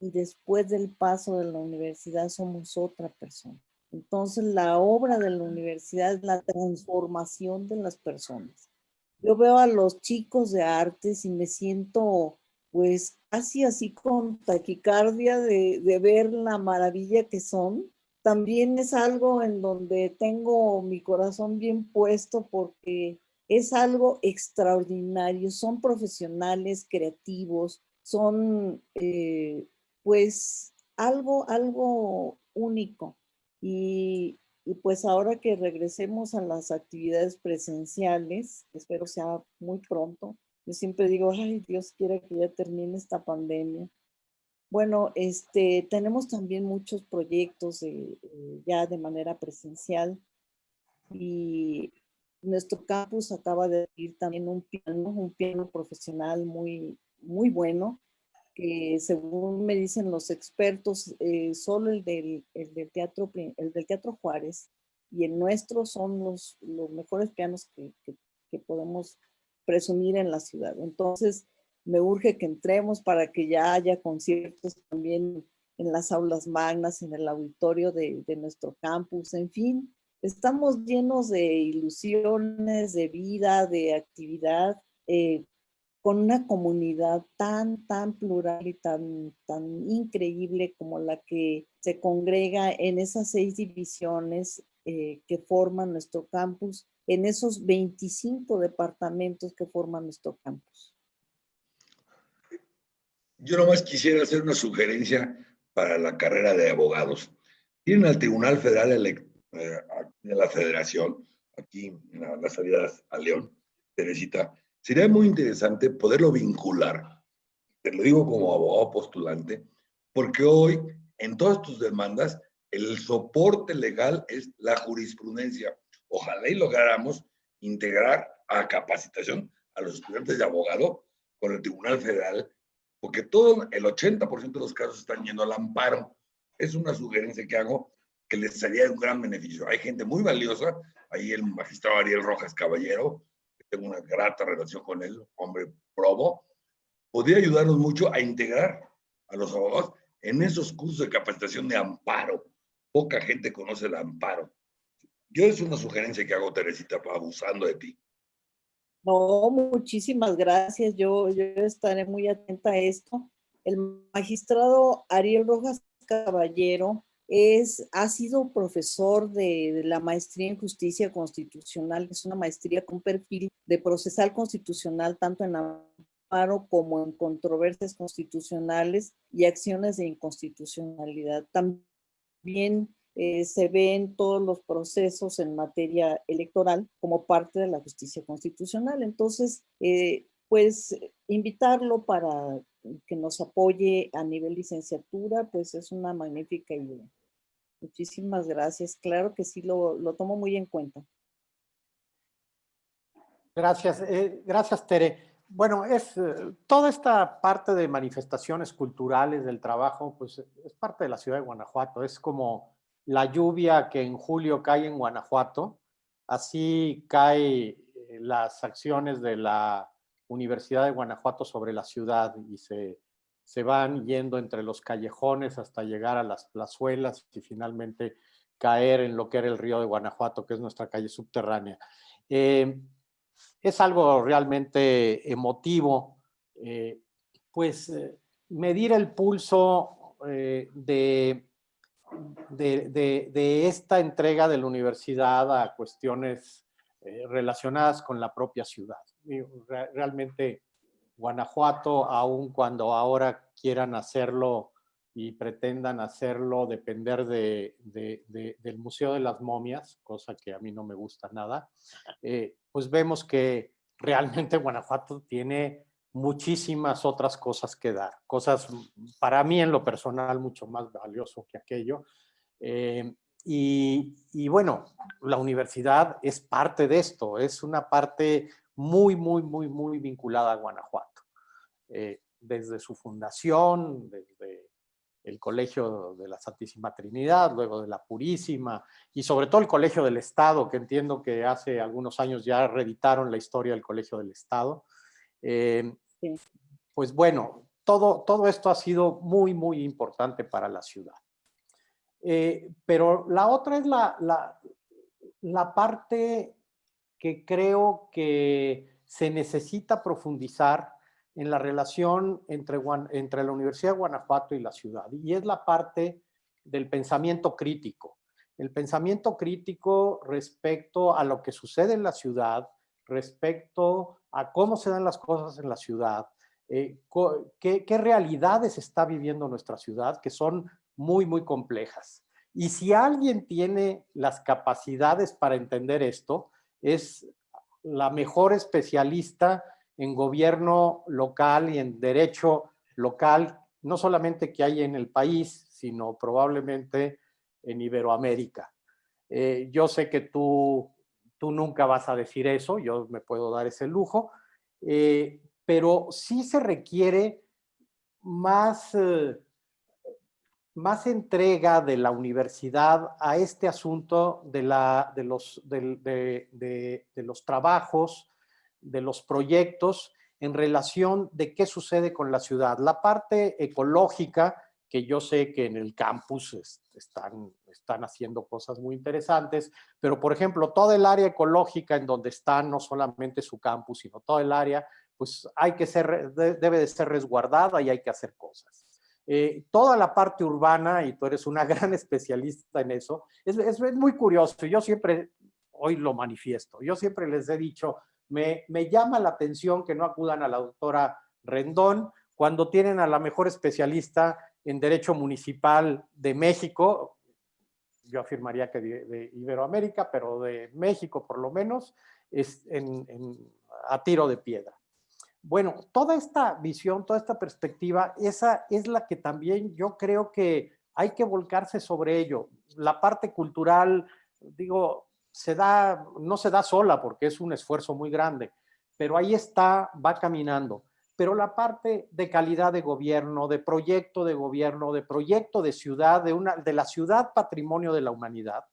y después del paso de la universidad somos otra persona. Entonces la obra de la universidad es la transformación de las personas. Yo veo a los chicos de artes y me siento pues casi así con taquicardia de, de ver la maravilla que son también es algo en donde tengo mi corazón bien puesto porque es algo extraordinario. Son profesionales, creativos, son eh, pues algo, algo único. Y, y pues ahora que regresemos a las actividades presenciales, espero sea muy pronto, yo siempre digo, ay, Dios quiera que ya termine esta pandemia bueno, este, tenemos también muchos proyectos eh, ya de manera presencial y nuestro campus acaba de ir también un piano, un piano profesional muy, muy bueno, que según me dicen los expertos, eh, solo el del, teatro, el del Teatro Juárez y el nuestro son los, los mejores pianos que, que podemos presumir en la ciudad. Entonces, me urge que entremos para que ya haya conciertos también en las aulas magnas, en el auditorio de, nuestro campus, en fin, estamos llenos de ilusiones, de vida, de actividad, eh, con una comunidad tan, tan plural y tan, tan increíble como la que se congrega en esas seis divisiones eh, que forman nuestro campus, en esos 25 departamentos que forman nuestro campus. Yo nomás quisiera hacer una sugerencia para la carrera de abogados. Tienen al Tribunal Federal eh, de la Federación, aquí en las salidas a León, Teresita, sería muy interesante poderlo vincular, te lo digo como abogado postulante, porque hoy en todas tus demandas el soporte legal es la jurisprudencia. Ojalá y lográramos integrar a capacitación a los estudiantes de abogado con el Tribunal Federal, porque todo el 80% de los casos están yendo al amparo. Es una sugerencia que hago que les sería un gran beneficio. Hay gente muy valiosa, ahí el magistrado Ariel Rojas Caballero, tengo una grata relación con él, hombre probo, podría ayudarnos mucho a integrar a los abogados en esos cursos de capacitación de amparo. Poca gente conoce el amparo. Yo es una sugerencia que hago, Teresita, abusando de ti. No, muchísimas gracias. Yo, yo estaré muy atenta a esto. El magistrado Ariel Rojas Caballero es, ha sido profesor de, la maestría en justicia constitucional, es una maestría con perfil de procesal constitucional tanto en amparo como en controversias constitucionales y acciones de inconstitucionalidad. También eh, se ven todos los procesos en materia electoral como parte de la justicia constitucional. Entonces, eh, pues invitarlo para que nos apoye a nivel licenciatura, pues es una magnífica idea. Muchísimas gracias. Claro que sí, lo, tomo muy en cuenta. Gracias, eh, gracias Tere. Bueno, es toda esta parte de manifestaciones culturales del trabajo, pues es parte de la ciudad de Guanajuato. Es como la lluvia que en julio cae en Guanajuato, así cae eh, las acciones de la Universidad de Guanajuato sobre la ciudad y se se van yendo entre los callejones hasta llegar a las plazuelas y finalmente caer en lo que era el río de Guanajuato, que es nuestra calle subterránea. Eh, es algo realmente emotivo, eh, pues medir el pulso de, de, esta entrega de la universidad a cuestiones relacionadas con la propia ciudad. Realmente Guanajuato, aun cuando ahora quieran hacerlo y pretendan hacerlo depender de, del Museo de las Momias, cosa que a mí no me gusta nada, eh, pues vemos que realmente Guanajuato tiene muchísimas otras cosas que dar, cosas para mí en lo personal mucho más valioso que aquello. Eh, y, y, bueno, la universidad es parte de esto, es una parte muy, muy, muy, muy vinculada a Guanajuato. Eh, desde su fundación, desde el Colegio de la Santísima Trinidad, luego de la Purísima, y sobre todo el Colegio del Estado, que entiendo que hace algunos años ya reeditaron la historia del Colegio del Estado. Eh, pues bueno, todo, todo esto ha sido muy, muy importante para la ciudad. Eh, pero la otra es la, la, la parte que creo que se necesita profundizar en la relación entre, entre la Universidad de Guanajuato y la ciudad, y es la parte del pensamiento crítico. El pensamiento crítico respecto a lo que sucede en la ciudad, respecto a cómo se dan las cosas en la ciudad, eh, qué, qué realidades está viviendo nuestra ciudad, que son muy, muy complejas. Y si alguien tiene las capacidades para entender esto, es la mejor especialista en gobierno local y en derecho local, no solamente que hay en el país, sino probablemente en Iberoamérica. Eh, yo sé que tú, tú nunca vas a decir eso, yo me puedo dar ese lujo, eh, pero sí se requiere más... Eh, más entrega de la universidad a este asunto de, la, de, los, de, los trabajos, de los proyectos, en relación de qué sucede con la ciudad. La parte ecológica, que yo sé que en el campus están, están haciendo cosas muy interesantes, pero por ejemplo, toda el área ecológica en donde está no solamente su campus, sino todo el área, pues hay que ser, debe de ser resguardada y hay que hacer cosas. Eh, toda la parte urbana, y tú eres una gran especialista en eso, es, es, es muy curioso. Yo siempre, hoy lo manifiesto, yo siempre les he dicho, me, llama la atención que no acudan a la doctora Rendón cuando tienen a la mejor especialista en Derecho Municipal de México, yo afirmaría que de, Iberoamérica, pero de México por lo menos, es a tiro de piedra. Bueno, toda esta visión, toda esta perspectiva, esa es la que también yo creo que hay que volcarse sobre ello. La parte cultural, digo, se da, no se da sola porque es un esfuerzo muy grande, pero ahí está, va caminando. Pero la parte de calidad de gobierno, de proyecto de gobierno, de proyecto de ciudad, de, una, de la ciudad patrimonio de la humanidad,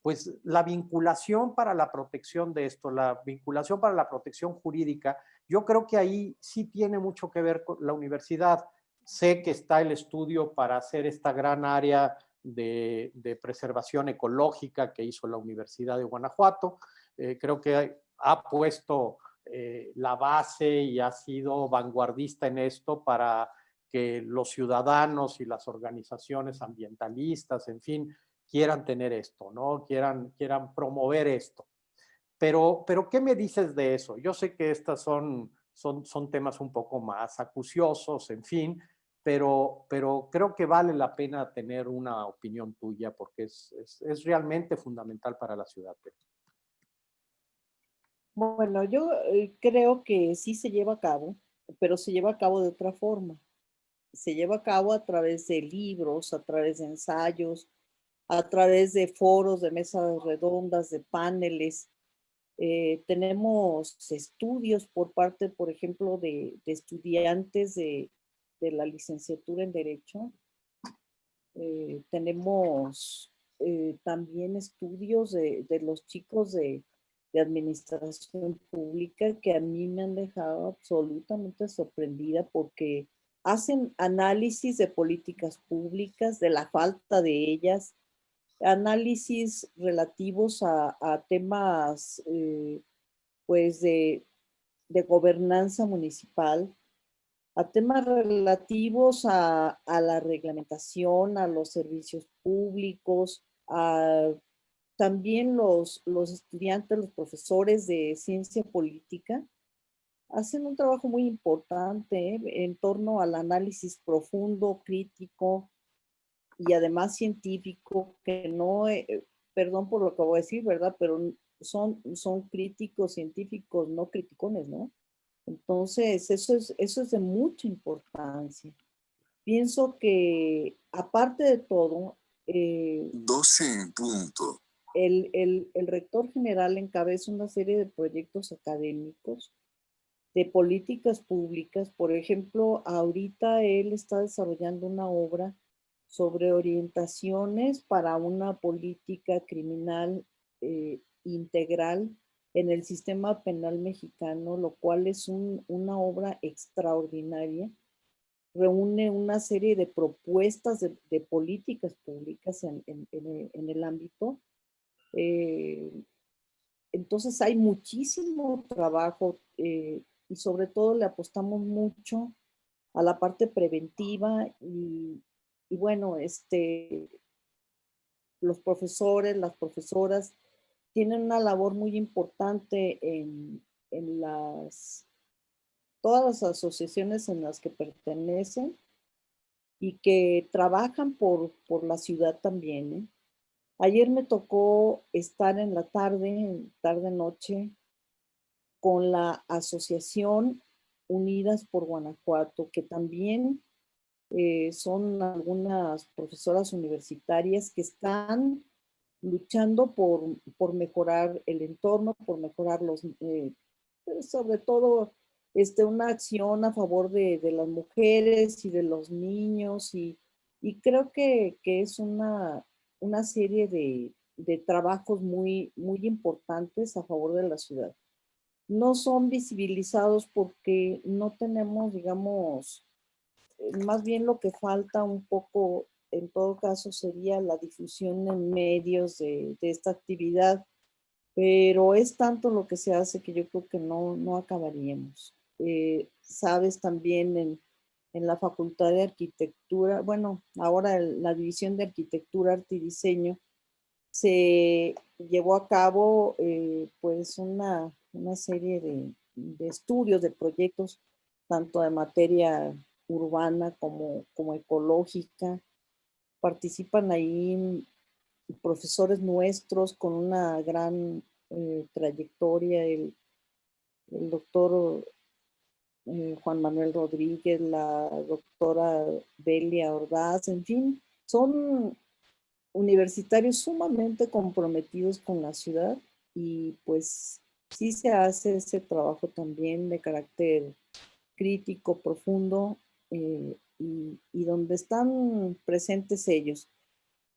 pues la vinculación para la protección de esto, la vinculación para la protección jurídica, yo creo que ahí sí tiene mucho que ver con la universidad. Sé que está el estudio para hacer esta gran área de, preservación ecológica que hizo la Universidad de Guanajuato. Eh, creo que ha puesto eh, la base y ha sido vanguardista en esto para que los ciudadanos y las organizaciones ambientalistas, en fin, quieran tener esto, ¿no? Quieran, quieran promover esto. Pero, pero, ¿qué me dices de eso? Yo sé que estas son, son, son temas un poco más acuciosos, en fin, pero, pero creo que vale la pena tener una opinión tuya porque es, es, realmente fundamental para la ciudad. Bueno, yo eh, creo que sí se lleva a cabo, pero se lleva a cabo de otra forma. Se lleva a cabo a través de libros, a través de ensayos, a través de foros, de mesas redondas, de paneles. Eh, tenemos estudios por parte, por ejemplo, de, estudiantes de, la licenciatura en Derecho. Eh, tenemos también estudios de, los chicos de, administración pública que a mí me han dejado absolutamente sorprendida porque hacen análisis de políticas públicas, de la falta de ellas, análisis relativos a, temas eh, pues de, de gobernanza municipal, a temas relativos a, la reglamentación, a los servicios públicos, a también los, los estudiantes, los profesores de ciencia política, hacen un trabajo muy importante en torno al análisis profundo, crítico y además científico, que no, eh, perdón por lo que voy a decir, ¿verdad? Pero son, son críticos científicos, no criticones, ¿no? Entonces, eso es, eso es de mucha importancia. Pienso que, aparte de todo, 12 eh, en punto. El, rector general encabeza una serie de proyectos académicos, de políticas públicas. Por ejemplo, ahorita él está desarrollando una obra sobre orientaciones para una política criminal eh, integral en el sistema penal mexicano, lo cual es una obra extraordinaria. Reúne una serie de propuestas de, políticas públicas en, el ámbito. Eh, entonces hay muchísimo trabajo eh, y sobre todo le apostamos mucho a la parte preventiva y, bueno, este, los profesores, las profesoras tienen una labor muy importante en, las, todas las asociaciones en las que pertenecen y que trabajan por, por la ciudad también. ¿eh? Ayer me tocó estar en la tarde, tarde-noche, con la Asociación Unidas por Guanajuato, que también eh, son algunas profesoras universitarias que están luchando por, por mejorar el entorno, por mejorar los, eh, pues, sobre todo este, una acción a favor de, de, las mujeres y de los niños y, y creo que, que, es una, una serie de, de, trabajos muy, muy importantes a favor de la ciudad. no son visibilizados porque no tenemos, digamos, eh, más bien lo que falta un poco, en todo caso, sería la difusión en medios de, esta actividad, pero es tanto lo que se hace que yo creo que no, no acabaríamos. Eh, sabes también en, en, la Facultad de Arquitectura, bueno, ahora la División de Arquitectura, Arte y Diseño, se llevó a cabo eh, pues una, una serie de, de, estudios, de proyectos, tanto de materia urbana como, como ecológica. Participan ahí profesores nuestros con una gran eh, trayectoria, el, el doctor Juan Manuel Rodríguez, la doctora Belia Ordaz, en fin, son universitarios sumamente comprometidos con la ciudad y pues sí se hace ese trabajo también de carácter crítico, profundo eh, y, donde están presentes ellos.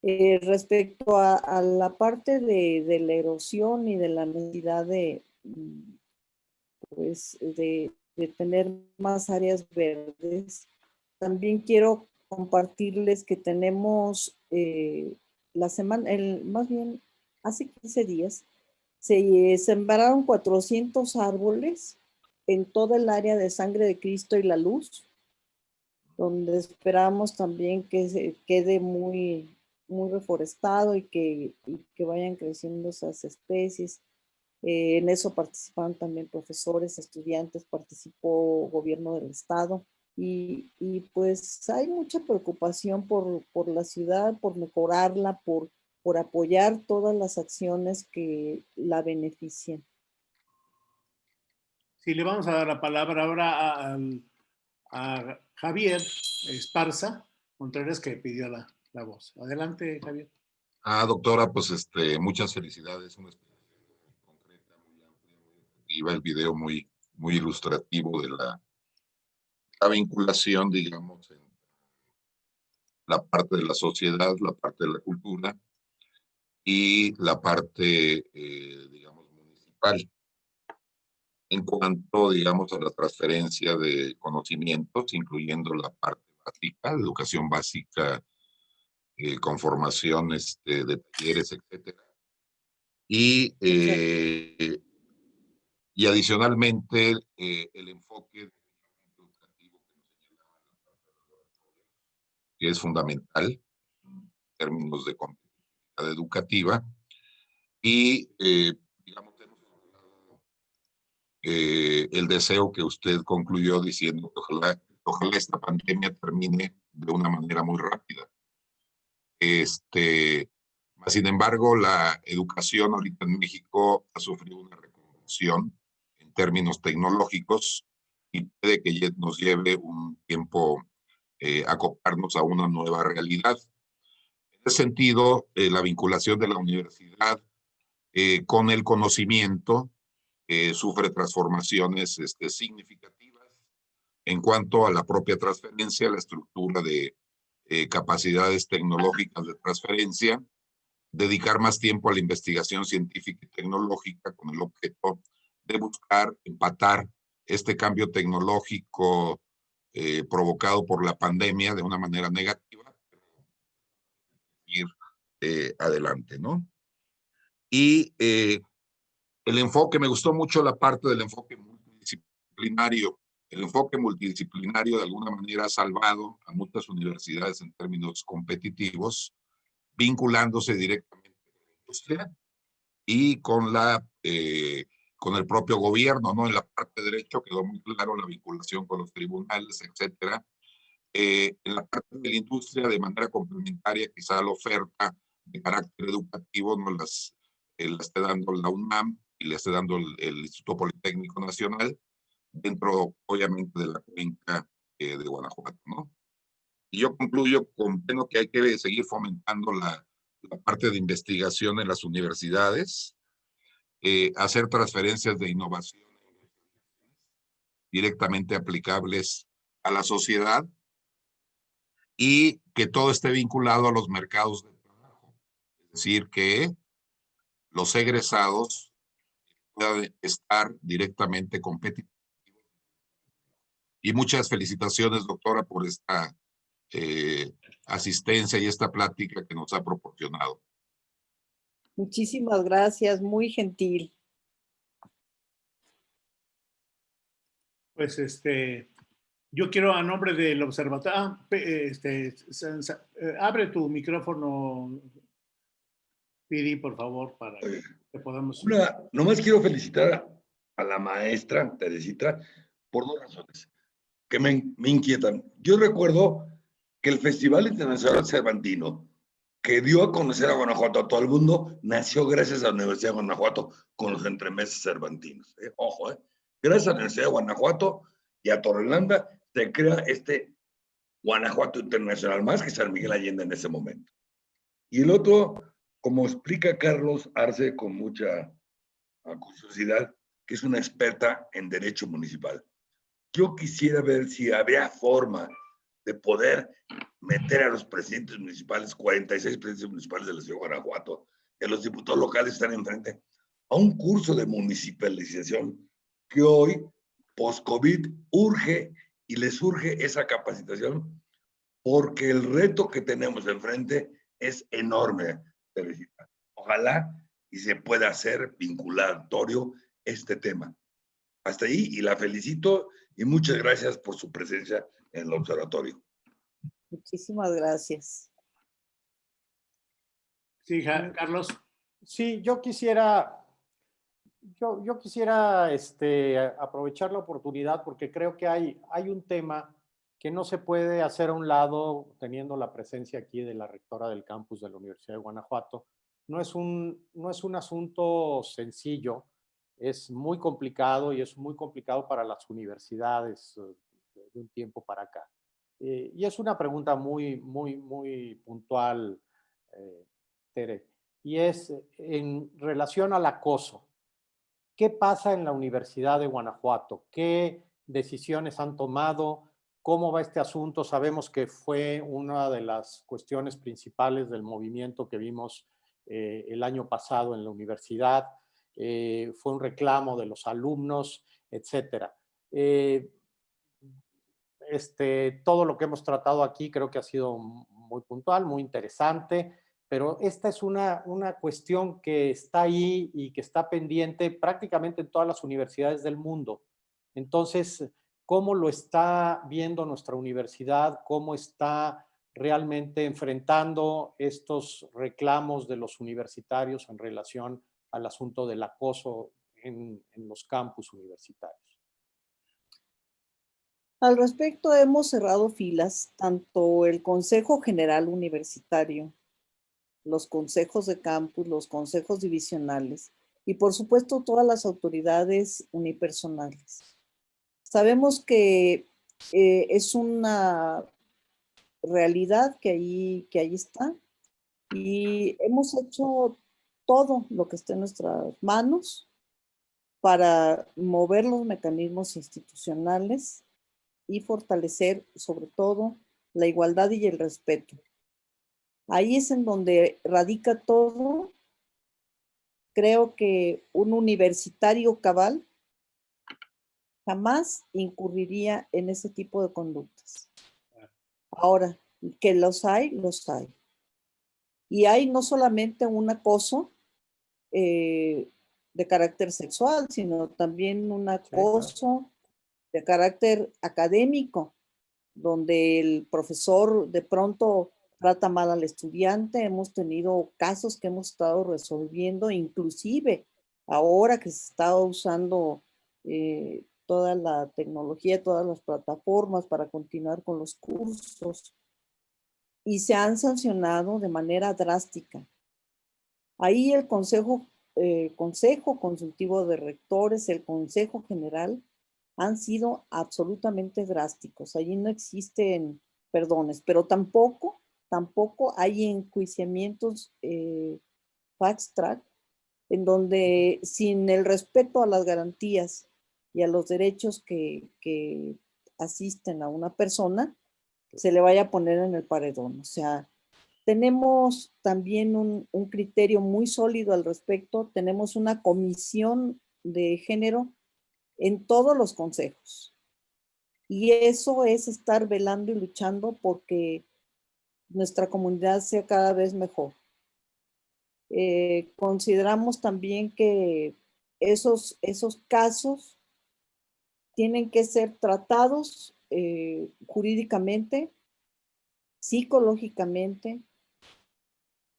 Eh, respecto a, la parte de, la erosión y de la necesidad de, mm, pues, de, tener más áreas verdes, también quiero compartirles que tenemos eh, la semana, el, más bien hace 15 días, se sembraron 400 árboles en toda el área de Sangre de Cristo y la Luz, donde esperamos también que se quede muy, muy reforestado y que, que vayan creciendo esas especies. Eh, en eso participaron también profesores, estudiantes, participó gobierno del estado. Y, y, pues hay mucha preocupación por, por, la ciudad, por mejorarla, por, por apoyar todas las acciones que la beneficien. Sí, le vamos a dar la palabra ahora a, a Javier Esparza Contreras que pidió la, la, voz. Adelante, Javier. Ah, doctora, pues este, muchas felicidades. Amplia, muy efectiva, el video muy, muy ilustrativo de la la vinculación, digamos, en la parte de la sociedad, la parte de la cultura y la parte, eh, digamos, municipal. En cuanto, digamos, a la transferencia de conocimientos, incluyendo la parte básica, educación básica, eh, con formación este, de talleres, etcétera. Y, eh, y adicionalmente, el enfoque que es fundamental en términos de competitividad educativa. Y, eh, digamos, hemos eh, el deseo que usted concluyó diciendo que ojalá, ojalá esta pandemia termine de una manera muy rápida. Este, sin embargo, la educación ahorita en México ha sufrido una reconversión términos tecnológicos y puede que nos lleve un tiempo eh, acoplarnos a una nueva realidad. En ese sentido, eh, la vinculación de la universidad eh, con el conocimiento sufre transformaciones este, significativas en cuanto a la propia transferencia, la estructura de capacidades tecnológicas de transferencia, dedicar más tiempo a la investigación científica y tecnológica con el objeto de buscar empatar este cambio tecnológico eh, provocado por la pandemia de una manera negativa, ir eh, adelante, ¿no? Y eh, el enfoque, me gustó mucho la parte del enfoque multidisciplinario. El enfoque multidisciplinario de alguna manera ha salvado a muchas universidades en términos competitivos, vinculándose directamente con la industria y con la con el propio gobierno, ¿no? En la parte de derecho quedó muy claro la vinculación con los tribunales, etcétera. Eh, en la parte de la industria, de manera complementaria, quizá la oferta de carácter educativo no las, eh, la esté dando la UNAM y le esté dando el, Instituto Politécnico Nacional, dentro, obviamente, de la cuenca eh, de Guanajuato, ¿no? Y yo concluyo con pleno que hay que seguir fomentando la, la parte de investigación en las universidades, eh, hacer transferencias de innovación directamente aplicables a la sociedad y que todo esté vinculado a los mercados de trabajo. Es decir, que los egresados pueda estar directamente competitivo. Y muchas felicitaciones, doctora, por esta eh, asistencia y esta plática que nos ha proporcionado. Muchísimas gracias, muy gentil. Pues este, yo quiero a nombre del observatorio, ah, este, eh, abre tu micrófono, Piri, por favor, para que podamos... Una, nomás quiero felicitar a la maestra Teresita por dos razones que me, me inquietan. Yo recuerdo que el Festival Internacional Cervantino, que dio a conocer a Guanajuato a todo el mundo, nació gracias a la Universidad de Guanajuato con los entremeses cervantinos. ¿eh? Ojo, ¿eh? gracias a la Universidad de Guanajuato y a Torrelanda se crea este Guanajuato Internacional, más que San Miguel Allende en ese momento. Y el otro, como explica Carlos Arce con mucha curiosidad, que es una experta en derecho municipal. Yo quisiera ver si había forma de poder meter a los presidentes municipales, 46 presidentes municipales de la ciudad de Guanajuato, que los diputados locales están enfrente, a un curso de municipalización que hoy, post-COVID, urge y les urge esa capacitación porque el reto que tenemos enfrente es enorme, Teresita. Ojalá y se pueda hacer vinculatorio este tema. Hasta ahí y la felicito y muchas gracias por su presencia en el observatorio. Muchísimas gracias. Sí, Carlos. Sí, yo quisiera, yo, yo quisiera este, aprovechar la oportunidad porque creo que hay, hay un tema que no se puede hacer a un lado teniendo la presencia aquí de la rectora del campus de la Universidad de Guanajuato. No es un, no es un asunto sencillo, es muy complicado y es muy complicado para las universidades eh, de un tiempo para acá. Eh, y es una pregunta muy, muy, muy puntual, eh, Tere, y es en relación al acoso. ¿Qué pasa en la Universidad de Guanajuato? ¿Qué decisiones han tomado? ¿Cómo va este asunto? Sabemos que fue una de las cuestiones principales del movimiento que vimos el año pasado en la universidad. fue un reclamo de los alumnos, etcétera. Eh, este, todo lo que hemos tratado aquí creo que ha sido muy puntual, muy interesante, pero esta es una, una cuestión que está ahí y que está pendiente prácticamente en todas las universidades del mundo. Entonces, ¿cómo lo está viendo nuestra universidad? ¿Cómo está realmente enfrentando estos reclamos de los universitarios en relación al asunto del acoso en, en los campus universitarios? Al respecto, hemos cerrado filas, tanto el Consejo General Universitario, los consejos de campus, los consejos divisionales y por supuesto todas las autoridades unipersonales. Sabemos que eh, es una realidad que ahí, que ahí está y hemos hecho todo lo que esté en nuestras manos para mover los mecanismos institucionales y fortalecer sobre todo la igualdad y el respeto. Ahí es en donde radica todo. Creo que un universitario cabal jamás incurriría en ese tipo de conductas. Ahora, que los hay, los hay. Y hay no solamente un acoso eh, de carácter sexual, sino también un acoso de carácter académico, donde el profesor de pronto trata mal al estudiante. Hemos tenido casos que hemos estado resolviendo, inclusive ahora que se está usando eh, toda la tecnología, todas las plataformas para continuar con los cursos y se han sancionado de manera drástica. Ahí el Consejo, eh, Consejo Consultivo de Rectores, el Consejo General, han sido absolutamente drásticos. Allí no existen perdones, pero tampoco, tampoco hay enjuiciamientos eh, fast track en donde sin el respeto a las garantías y a los derechos que, asisten a una persona, se le vaya a poner en el paredón. O sea, tenemos también un, un criterio muy sólido al respecto. Tenemos una comisión de género en todos los consejos. Y eso es estar velando y luchando porque nuestra comunidad sea cada vez mejor. Eh, consideramos también que esos, esos casos tienen que ser tratados eh, jurídicamente, psicológicamente,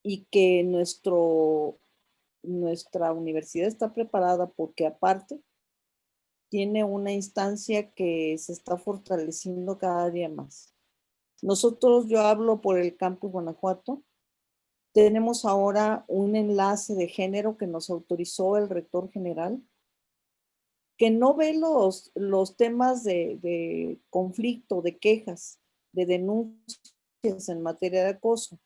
y que nuestro, nuestra universidad está preparada porque aparte tiene una instancia que se está fortaleciendo cada día más. Nosotros, yo hablo por el campus Guanajuato, tenemos ahora un enlace de género que nos autorizó el rector general, que no ve los, los temas de, de conflicto, de quejas, de denuncias en materia de acoso.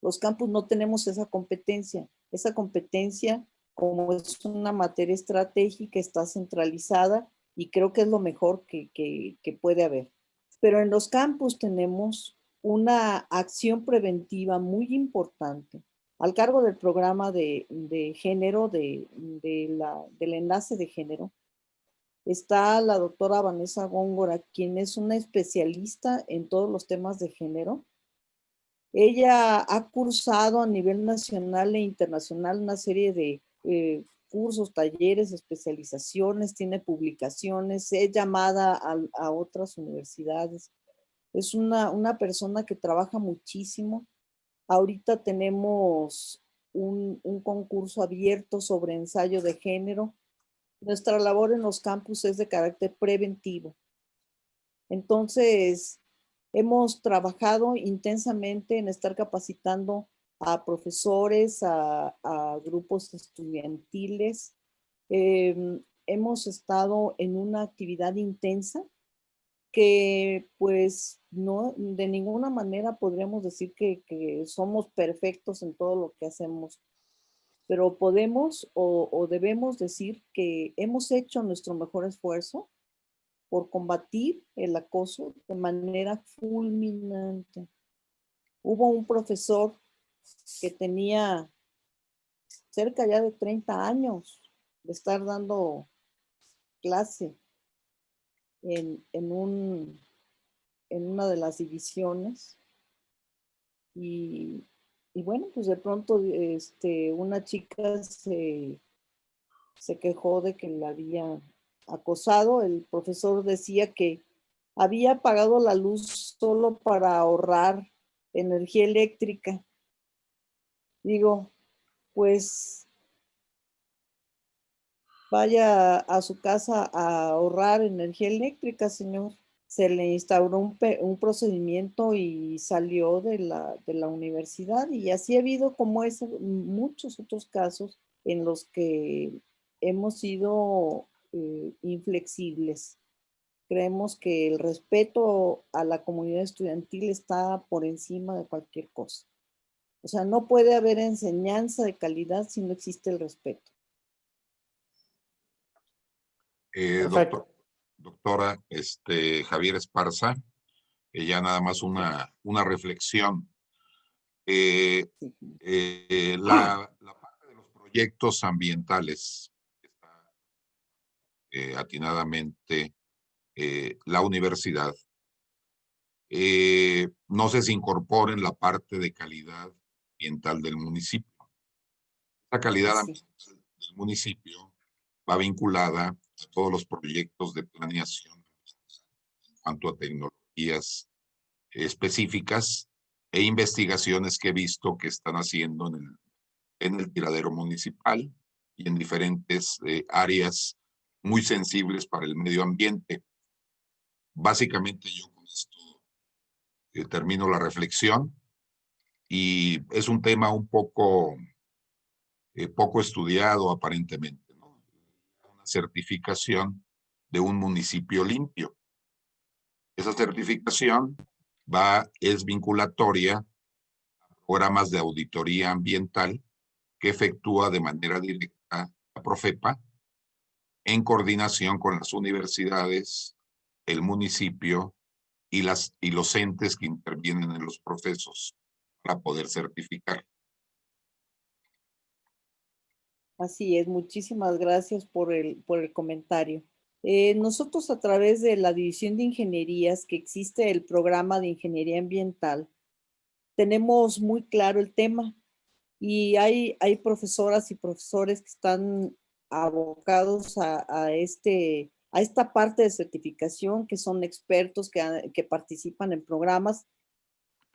Los campus no tenemos esa competencia. Esa competencia como es una materia estratégica, está centralizada y creo que es lo mejor que, puede haber. Pero en los campus tenemos una acción preventiva muy importante al cargo del programa de, género, de, la, del enlace de género. Está la doctora Vanessa Góngora, quien es una especialista en todos los temas de género. Ella ha cursado a nivel nacional e internacional una serie de eh, cursos, talleres, especializaciones, tiene publicaciones, es llamada a, otras universidades. Es una, una, persona que trabaja muchísimo. Ahorita tenemos un, un concurso abierto sobre ensayo de género. Nuestra labor en los campus es de carácter preventivo. Entonces, hemos trabajado intensamente en estar capacitando a profesores, a, grupos estudiantiles. Em, hemos estado en una actividad intensa que pues no, de ninguna manera podríamos decir que, somos perfectos en todo lo que hacemos, pero podemos o, o, debemos decir que hemos hecho nuestro mejor esfuerzo por combatir el acoso de manera fulminante. Hubo un profesor que tenía cerca ya de 30 años de estar dando clase en, un, en una de las divisiones. Y, bueno, pues de pronto este, una chica se, se quejó de que la había acosado. El profesor decía que había apagado la luz solo para ahorrar energía eléctrica digo, pues vaya a su casa a ahorrar energía eléctrica, señor. Se le instauró un, procedimiento y salió de la, de la, universidad y así ha habido como es muchos otros casos en los que hemos sido eh, inflexibles. Creemos que el respeto a la comunidad estudiantil está por encima de cualquier cosa. O sea, no puede haber enseñanza de calidad si no existe el respeto. Eh, doctora, este, Javier Esparza, ya nada más una, una reflexión. Eh, eh, la, parte de los proyectos ambientales está atinadamente la universidad. no sé si incorporen la parte de calidad ambiental del municipio. La calidad ambiental del municipio va vinculada a todos los proyectos de planeación en cuanto a tecnologías específicas e investigaciones que he visto que están haciendo en el, en el tiradero municipal y en diferentes eh, áreas muy sensibles para el medio ambiente. Básicamente yo con esto eh, termino la reflexión y es un tema un poco, eh, poco estudiado aparentemente, ¿no? Una certificación de un municipio limpio. Esa certificación va, es vinculatoria a programas de auditoría ambiental que efectúa de manera directa la Profepa en coordinación con las universidades, el municipio y, las, y los entes que intervienen en los procesos para poder certificar. Así es, muchísimas gracias por el, por el comentario. Eh, nosotros a través de la División de Ingenierías, que existe el programa de Ingeniería Ambiental, tenemos muy claro el tema y hay, hay profesoras y profesores que están abocados a, a este, a esta parte de certificación, que son expertos que, que participan en programas,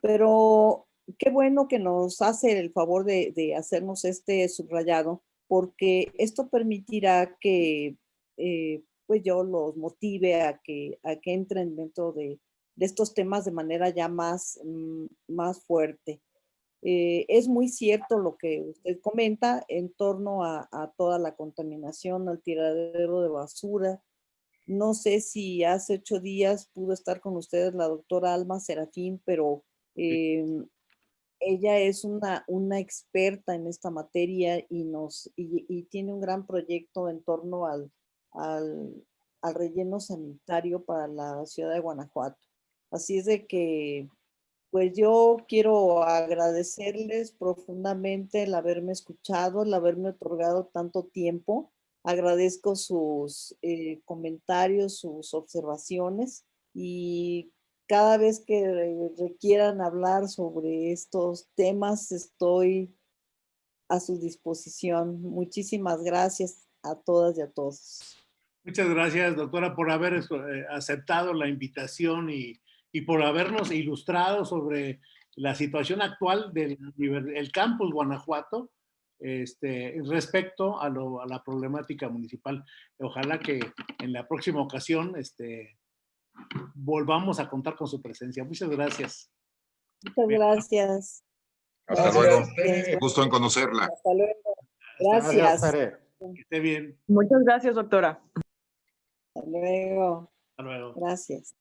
pero qué bueno que nos hace el favor de, de hacernos este subrayado, porque esto permitirá que eh, pues yo los motive a que, a que entren dentro de, de estos temas de manera ya más, mm, más fuerte. Eh, es muy cierto lo que usted comenta en torno a, a toda la contaminación, al tiradero de basura. No sé si hace ocho días pudo estar con ustedes la doctora Alma Serafín, pero em, ella es una, una experta en esta materia y, nos, y, tiene un gran proyecto en torno al, al, al relleno sanitario para la ciudad de Guanajuato. Así es de que, pues yo quiero agradecerles profundamente el haberme escuchado, el haberme otorgado tanto tiempo. Agradezco sus eh, comentarios, sus observaciones y cada vez que re- requieran hablar sobre estos temas, estoy a su disposición. Muchísimas gracias a todas y a todos. Muchas gracias, doctora, por haber eh, aceptado la invitación y, por habernos ilustrado sobre la situación actual del el campus Guanajuato este, respecto a la problemática municipal. Ojalá que en la próxima ocasión este, volvamos a contar con su presencia. Muchas gracias. Muchas gracias. Hasta Gracias luego. ustedes. Gusto en conocerla. Hasta luego. Hasta Gracias. Tere. Que esté bien. Muchas gracias, doctora. Hasta luego. Hasta luego. Gracias.